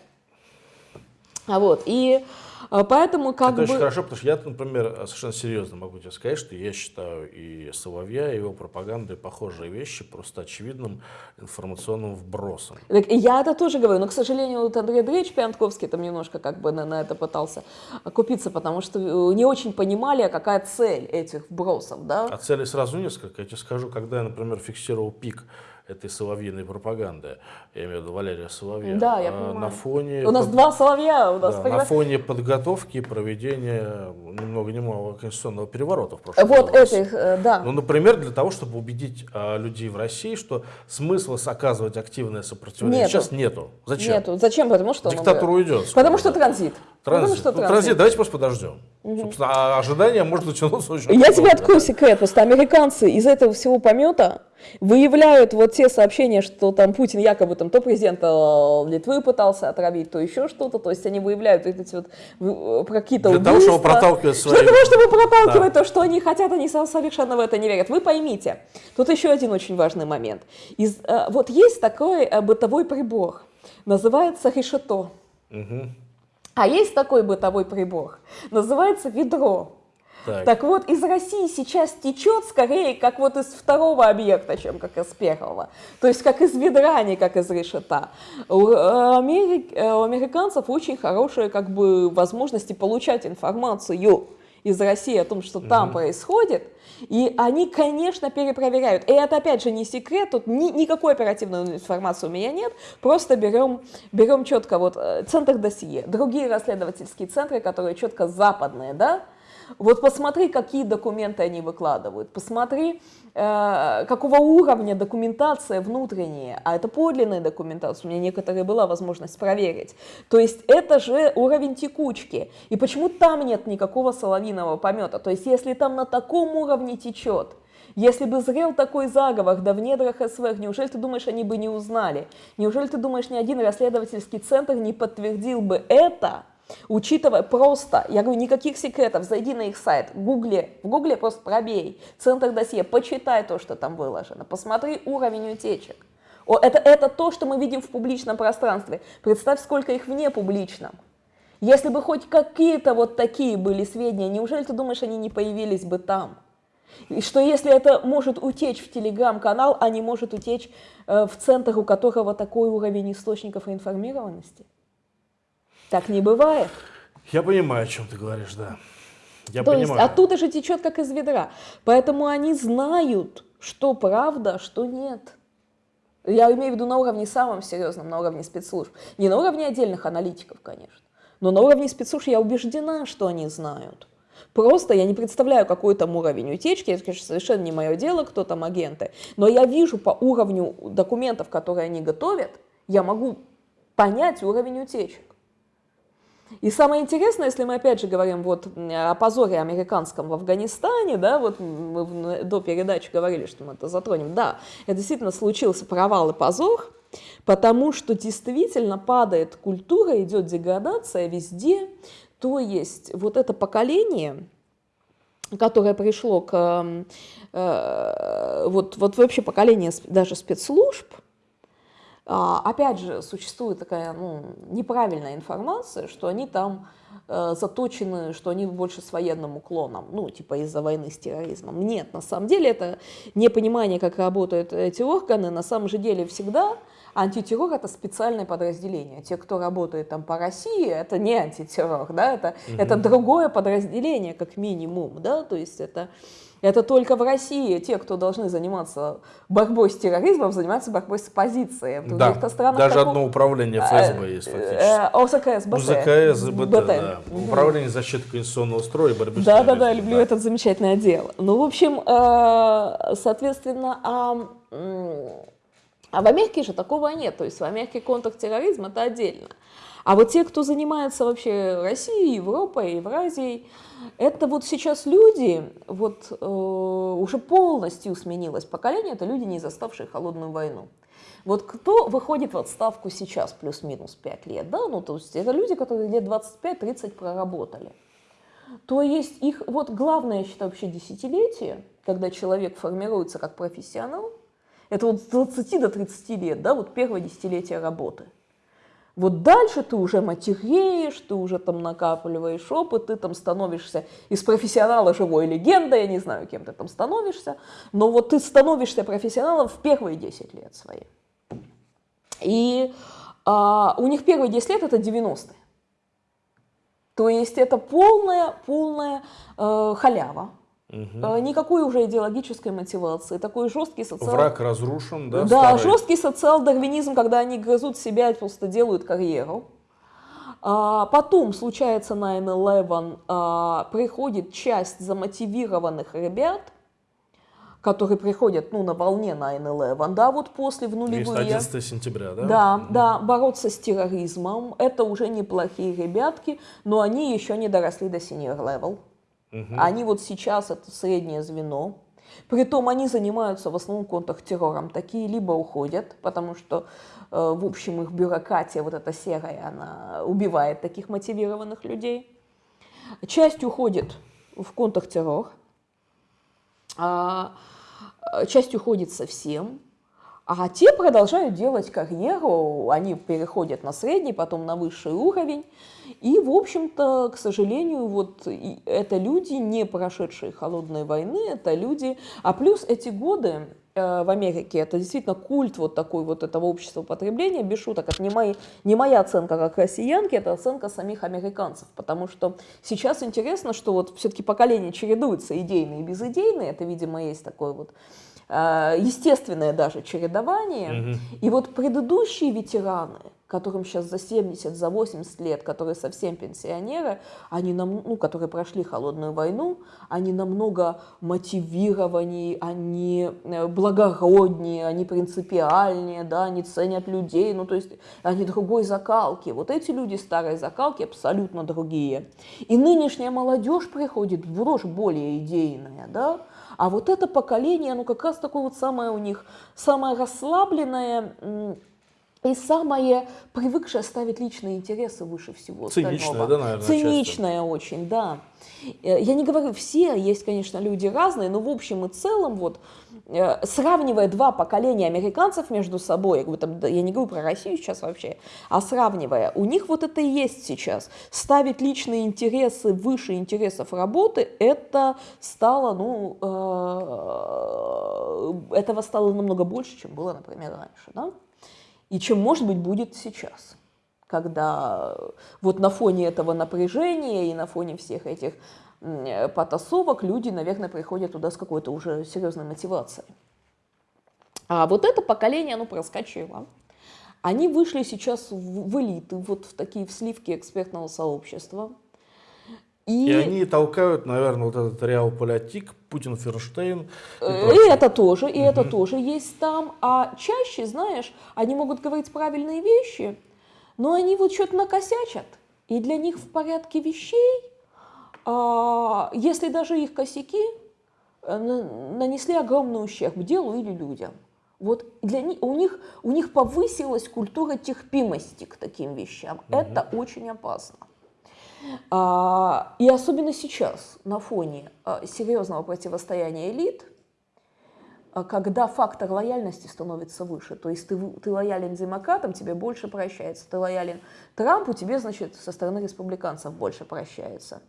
Вот. И а, поэтому как Это бы... очень хорошо, потому что я, например, совершенно серьезно могу тебе сказать, что я считаю и Соловья, и его пропагандой похожие вещи просто очевидным информационным вбросом. Так, я это тоже говорю, но, к сожалению, вот Андрей Андреевич Пиантковский там немножко как бы на, на это пытался купиться, потому что э, не очень понимали, а какая цель этих вбросов, да? А цели сразу несколько. Я тебе скажу, когда я, например, фиксировал пик этой соловьиной пропаганды, я имею в виду Валерия Соловья, Да, я а, понимаю. на фоне... У нас под- два соловья, у нас да, тогда- на фоне подготовки и проведения ни много ни мало конституционного переворота в прошлом Вот году. этих, э, да. Ну, например, для того, чтобы убедить а, людей в России, что смысла оказывать активное сопротивление Нету. сейчас нету. Зачем? Нету. Зачем? Потому что он Диктатура уйдет. Потому скоро, что да. транзит. Потому Транзит. что Ну, транзит. Давайте просто подождем. Собственно, а ожидания может начинаться очень [laughs] Я тебе открою секрет, просто американцы из этого всего помета выявляют вот те сообщения, что там Путин якобы там то президента э, Литвы пытался отравить, то еще что-то, то есть они выявляют эти вот э, какие-то Для того, чтобы убийства. проталкивать свои... Для того, чтобы проталкивать Да. то, что они хотят, они совершенно в это не верят. Вы поймите, тут еще один очень важный момент. Из, э, вот есть такой бытовой прибор, называется решето. Мгм. А есть такой бытовой прибор, называется ведро. Так. Так вот, из России сейчас течет скорее как вот из второго объекта, чем как из первого. То есть как из ведра, а не как из решета. У, э, Америк- э, у американцев очень хорошие как бы возможности получать информацию из России о том, что там происходит. И они, конечно, перепроверяют. И это, опять же, не секрет, тут ни- никакой оперативной информации у меня нет. Просто берем, берем четко вот э, центр досье, другие расследовательские центры, которые четко западные, да, вот посмотри, какие документы они выкладывают, посмотри, э, какого уровня документация внутренняя, а это подлинная документация, у меня некоторые была возможность проверить. То есть это же уровень текучки. И почему там нет никакого соловиного помета? То есть если там на таком уровне течет, если бы зрел такой заговор, да в недрах СВР, неужели ты думаешь, они бы не узнали? Неужели ты думаешь, ни один расследовательский центр не подтвердил бы это? Учитывая просто, я говорю, никаких секретов, зайди на их сайт, гугле, в гугле просто пробей, центр досье, почитай то, что там выложено, посмотри уровень утечек. О, это, это то, что мы видим в публичном пространстве. Представь, сколько их вне публичном. Если бы хоть какие-то вот такие были сведения, неужели ты думаешь, они не появились бы там? И что если это может утечь в телеграм-канал, а не может утечь э, в центр, у которого такой уровень источников информированности? Так не бывает. Я понимаю, о чем ты говоришь, да. Я То понимаю. есть оттуда же течет как из ведра. Поэтому они знают, что правда, а что нет. Я имею в виду на уровне самом серьезном, на уровне спецслужб. Не на уровне отдельных аналитиков, конечно. Но на уровне спецслужб я убеждена, что они знают. Просто я не представляю, какой там уровень утечки, это, конечно, совершенно не мое дело, кто там агенты. Но я вижу по уровню документов, которые они готовят, я могу понять уровень утечек. И самое интересное, если мы опять же говорим вот о позоре американском в Афганистане, да, вот мы до передачи говорили, что мы это затронем, да, это действительно случился провал и позор, потому что действительно падает культура, идет деградация везде, то есть вот это поколение, которое пришло к, э, вот, вот вообще поколение даже спецслужб, Опять же, существует такая ну, неправильная информация, что они там э, заточены, что они больше с военным уклоном, ну, типа из-за войны с терроризмом. Нет, на самом деле это непонимание, как работают эти органы. На самом же деле всегда антитеррор – это специальное подразделение. Те, кто работает там по России, это не антитеррор, да, это, это другое подразделение, как минимум, да, то есть это это только в России те, кто должны заниматься борьбой с терроризмом, занимаются борьбой с оппозицией. В Да, странах даже такого- одно управление ФСБ есть фактически. Э, ОЗКС, БТ. УЗКС, БТ, да. Мгм. Управление защиты конституционного строя и борьбы с Да, да, да, терроризмом, люблю этот замечательный отдел. Ну, в общем, э, соответственно, а, а в Америке же такого нет. То есть в Америке контртерроризм это отдельно. А вот те, кто занимается вообще Россией, Европой, Евразией, это вот сейчас люди, вот э, уже полностью сменилось поколение, это люди, не заставшие холодную войну. Вот кто выходит в отставку сейчас, плюс-минус 5 лет, да, ну то есть это люди, которые лет 25-30 проработали. То есть их, вот главное, я считаю, вообще десятилетие, когда человек формируется как профессионал, это вот с 20 до 30 лет, да, вот первое десятилетие работы. Вот дальше ты уже матереешь, ты уже там накапливаешь опыт, ты там становишься из профессионала живой легендой, я не знаю, кем ты там становишься, но вот ты становишься профессионалом в первые 10 лет свои. И а, у них первые 10 лет это 90-е. То есть это полная, полная э, халява. Угу. Никакой уже идеологической мотивации, такой жесткий социал... Враг разрушен, да? Да, старый? жесткий социал-дарвинизм, когда они грызут себя и просто делают карьеру. А, потом случается 9-11, а, приходит часть замотивированных ребят, которые приходят ну, на волне 9-11, да, вот после в нулевые. 11 сентября, да? Да, mm да, бороться с терроризмом. Это уже неплохие ребятки, но они еще не доросли до senior level. Mm Они вот сейчас это среднее звено. Притом они занимаются в основном контртеррором. Такие либо уходят, потому что, э, в общем, их бюрократия, вот эта серая, она убивает таких мотивированных людей. Часть уходит в контртеррор, а часть уходит совсем, а те продолжают делать карьеру, они переходят на средний, потом на высший уровень. И, в общем-то, к сожалению, вот это люди, не прошедшие холодной войны, это люди... А плюс эти годы э, в Америке, это действительно культ вот такой вот этого общества потребления, без шуток, это не, мои, не моя оценка как россиянки, это оценка самих американцев, потому что сейчас интересно, что вот все-таки поколения чередуются, идейные и безидейные, это, видимо, есть такой вот естественное даже чередование. Угу. И вот предыдущие ветераны, которым сейчас за 70, за 80 лет, которые совсем пенсионеры, они нам, ну, которые прошли холодную войну, они намного мотивированнее, они э, благороднее, они принципиальнее, да, они ценят людей, ну, то есть они другой закалки. Вот эти люди старой закалки абсолютно другие. И нынешняя молодежь приходит в рожь более идейная, да, а вот это поколение, ну как раз такое вот самое у них, самое расслабленное и самое привыкшее ставить личные интересы выше всего Циничное, остального. да, наверное, Циничное часто. очень, да. Э, я не говорю все, есть, конечно, люди разные, но в общем и целом вот сравнивая два поколения американцев между собой, я, говорю, там, я не говорю про Россию сейчас вообще, а сравнивая, у них вот это и есть сейчас. Ставить личные интересы выше интересов работы, это стало, ну, э, этого стало намного больше, чем было, например, раньше, да? И чем, может быть, будет сейчас когда вот на фоне этого напряжения и на фоне всех этих Э, потасовок люди, наверное, приходят туда с какой-то уже серьезной мотивацией. А вот это поколение, оно проскочило. Они вышли сейчас в, в элиты, вот в такие в сливки экспертного сообщества. И, и они толкают, наверное, вот этот реал политик, Путин, Ферштейн. И, э, и это тоже, и угу. это тоже есть там. А чаще, знаешь, они могут говорить правильные вещи, но они вот что-то накосячат. И для них в порядке вещей если даже их косяки э, нанесли огромный ущерб делу или людям. Вот для них, у, них, у них повысилась культура терпимости к таким вещам. Угу. Это очень опасно. А, и особенно сейчас, на фоне а, серьезного противостояния элит, когда фактор лояльности становится выше. То есть ты, ты лоялен демократам, тебе больше прощается. Ты лоялен Трампу, тебе, значит, со стороны республиканцев больше прощается.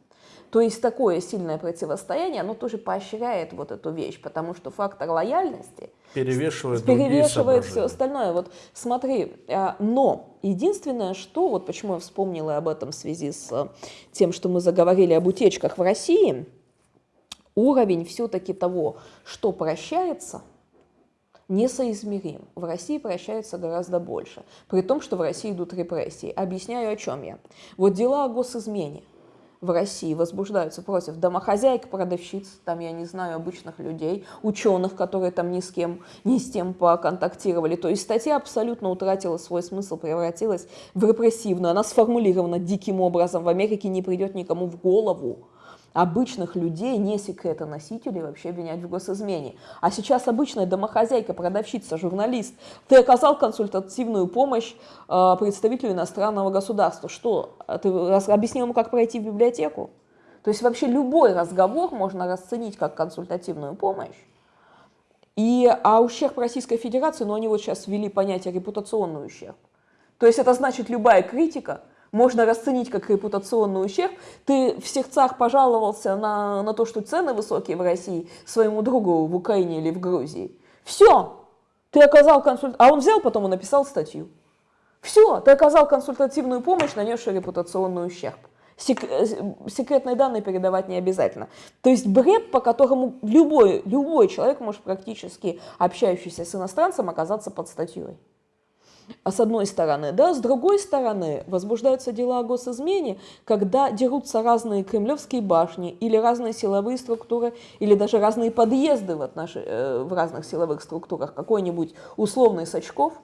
То есть такое сильное противостояние, оно тоже поощряет вот эту вещь, потому что фактор лояльности перевешивает, перевешивает все остальное. Вот смотри, а, но единственное, что, вот почему я вспомнила об этом в связи с тем, что мы заговорили об утечках в России, уровень все-таки того, что прощается, несоизмерим. В России прощается гораздо больше, при том, что в России идут репрессии. Объясняю, о чем я. Вот дела о госизмене – в России возбуждаются против домохозяек, продавщиц, там, я не знаю, обычных людей, ученых, которые там ни с кем, ни с тем поконтактировали. То есть статья абсолютно утратила свой смысл, превратилась в репрессивную. Она сформулирована диким образом. В Америке не придет никому в голову обычных людей, не секретоносителей, вообще обвинять в госизмене. А сейчас обычная домохозяйка, продавщица, журналист, ты оказал консультативную помощь э, представителю иностранного государства. Что? Ты объяснил ему, как пройти в библиотеку? То есть вообще любой разговор можно расценить как консультативную помощь. И, а ущерб Российской Федерации, ну они вот сейчас ввели понятие репутационный ущерб. То есть это значит любая критика – можно расценить как репутационный ущерб. Ты в сердцах пожаловался на, на то, что цены высокие в России своему другу в Украине или в Грузии. Все, ты оказал консульт... А он взял потом и написал статью. Все, ты оказал консультативную помощь, нанесший репутационный ущерб. Сек э, секретные данные передавать не обязательно. То есть бред, по которому любой, любой человек может практически общающийся с иностранцем оказаться под статьей. А с одной стороны, да, с другой стороны, возбуждаются дела о госизмене, когда дерутся разные кремлевские башни или разные силовые структуры, или даже разные подъезды в, отнош... Э, в разных силовых структурах. Какой-нибудь условный Сачков –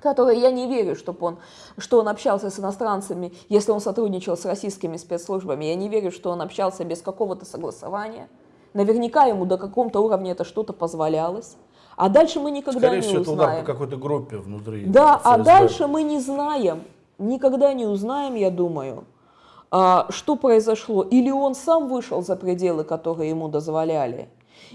который я не верю, чтобы он, что он общался с иностранцами, если он сотрудничал с российскими спецслужбами. Я не верю, что он общался без какого-то согласования. Наверняка ему до каком-то уровня это что-то позволялось. А дальше мы никогда Скорее не всего, узнаем. это удар по какой-то группе внутри. Да, а ФСБ. дальше мы не знаем, никогда не узнаем, я думаю, а, что произошло. Или он сам вышел за пределы, которые ему дозволяли,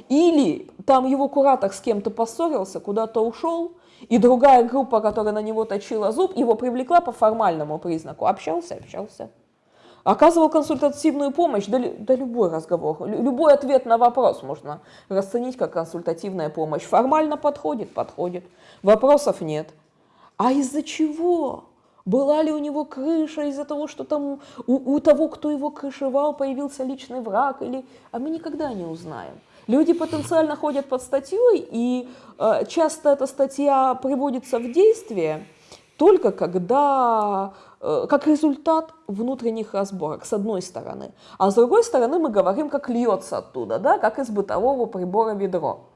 или там его куратор с кем-то поссорился, куда-то ушел, и другая группа, которая на него точила зуб, его привлекла по формальному признаку. Общался, общался. Оказывал консультативную помощь, да, да любой разговор, любой ответ на вопрос можно расценить как консультативная помощь. Формально подходит, подходит. Вопросов нет. А из-за чего? Была ли у него крыша из-за того, что там у, у того, кто его крышевал, появился личный враг? Или... А мы никогда не узнаем. Люди потенциально ходят под статьей, и э, часто эта статья приводится в действие только когда, как результат внутренних разборок, с одной стороны. А с другой стороны мы говорим, как льется оттуда, да, как из бытового прибора ведро.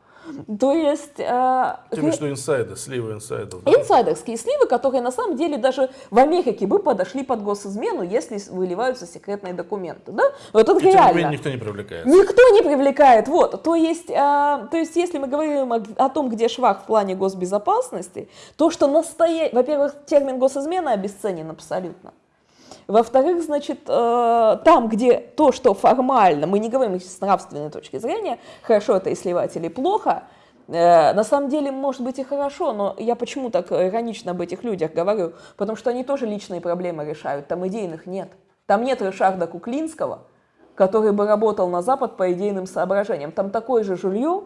То есть... Э, Тем, что инсайды, сливы инсайдов. Да? Инсайдерские сливы, которые на самом деле даже в Америке бы подошли под госизмену, если выливаются секретные документы. Да? Вот это И реально. тем никто не привлекается. Никто не привлекает. Вот. То есть, э, то есть если мы говорим о, о том, где швах в плане госбезопасности, то, что настоя... Во-первых, термин госизмена обесценен абсолютно. Во-вторых, значит, э, там, где то, что формально, мы не говорим с нравственной точки зрения, хорошо это и сливать или плохо, э, на самом деле, может быть и хорошо, но я почему так иронично об этих людях говорю? Потому что они тоже личные проблемы решают, там идейных нет. Там нет Ришарда Куклинского, который бы работал на Запад по идейным соображениям. Там такой же жулье,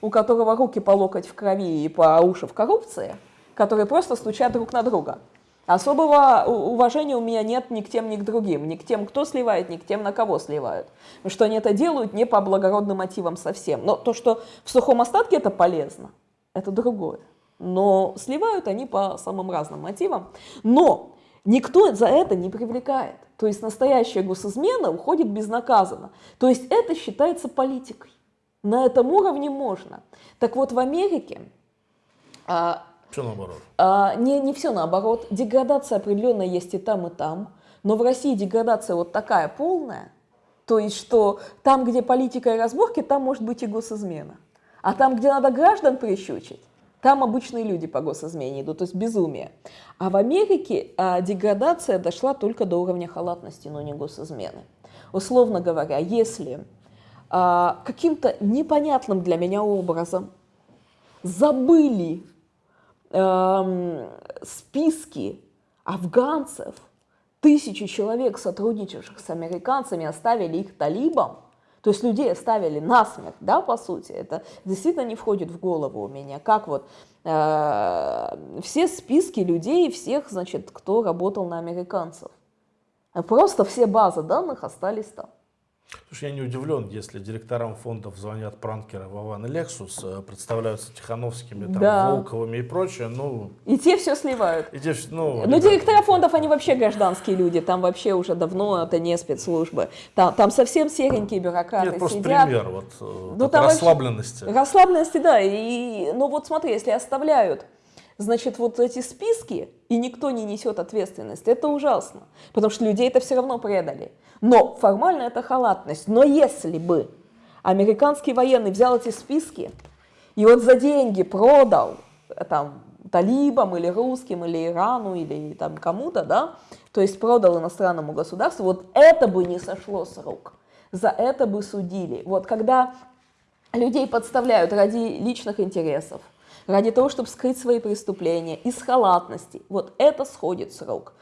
у которого руки по локоть в крови и по уши в коррупции, которые просто стучат друг на друга. Особого уважения у меня нет ни к тем, ни к другим, ни к тем, кто сливает, ни к тем, на кого сливают. Что они это делают не по благородным мотивам совсем. Но то, что в сухом остатке это полезно, это другое. Но сливают они по самым разным мотивам. Но никто за это не привлекает. То есть настоящая госизмена уходит безнаказанно. То есть это считается политикой. На этом уровне можно. Так вот, в Америке а, Все наоборот. а, не, не все наоборот. Деградация определенная есть и там, и там. Но в России деградация вот такая полная, то есть что там, где политика и разборки, там может быть и госизмена. А там, где надо граждан прищучить, там обычные люди по госизмене идут, то есть безумие. А в Америке а, деградация дошла только до уровня халатности, но не госизмены. Условно говоря, если а, каким-то непонятным для меня образом забыли эм, списки афганцев, тысячи человек, сотрудничавших с американцами, оставили их талибам, то есть людей оставили насмерть, да, по сути, это действительно не входит в голову у меня, как вот э, все списки людей, всех, значит, кто работал на американцев. Просто все базы данных остались там. Слушай, я не удивлен, если директорам фондов звонят пранкеры Вован и Лексус, э, представляются Тихановскими, там, Да. Волковыми и прочее, ну, И те все сливают. и те, ну, ребята, директора фондов, они вообще гражданские люди, там вообще уже давно это не спецслужбы. Там, там совсем серенькие бюрократы Нет, просто сидят. пример вот э, Ну, вообще- расслабленности. Расслабленности, да. И, ну вот смотри, если оставляют, значит, вот эти списки, и никто не несет ответственность, это ужасно. Потому что людей это все равно предали. Но формально это халатность. Но если бы американский военный взял эти списки и вот за деньги продал э, там талибам или русским, или Ирану, или там кому-то, да, то есть продал иностранному государству, вот это бы не сошло с рук. За это бы судили. Вот когда людей подставляют ради личных интересов, ради того, чтобы скрыть свои преступления, из халатности. Вот это сходит с рук.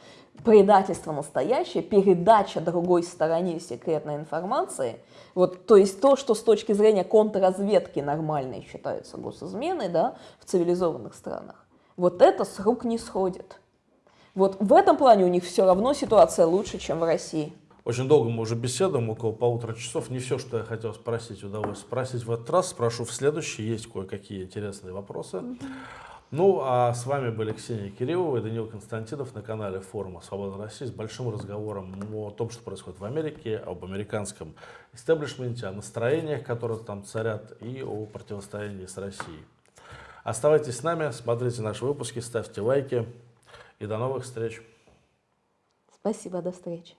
Предательство настоящее, передача другой стороне секретной информации, вот, то есть то, что с точки зрения контрразведки нормальной считается госизменой да, в цивилизованных странах, вот это с рук не сходит. Вот в этом плане у них все равно ситуация лучше, чем в России. Очень долго мы уже беседуем, около полутора часов. Не все, что я хотел спросить, удалось спросить в этот раз. Спрошу в следующий. Есть кое-какие интересные вопросы. Ну, а с вами были Ксения Кириллова и Даниил Константинов на канале форума «Свобода России» с большим разговором о том, что происходит в Америке, об американском истеблишменте, о настроениях, которые там царят, и о противостоянии с Россией. Оставайтесь с нами, смотрите наши выпуски, ставьте лайки и до новых встреч. Спасибо, до встречи.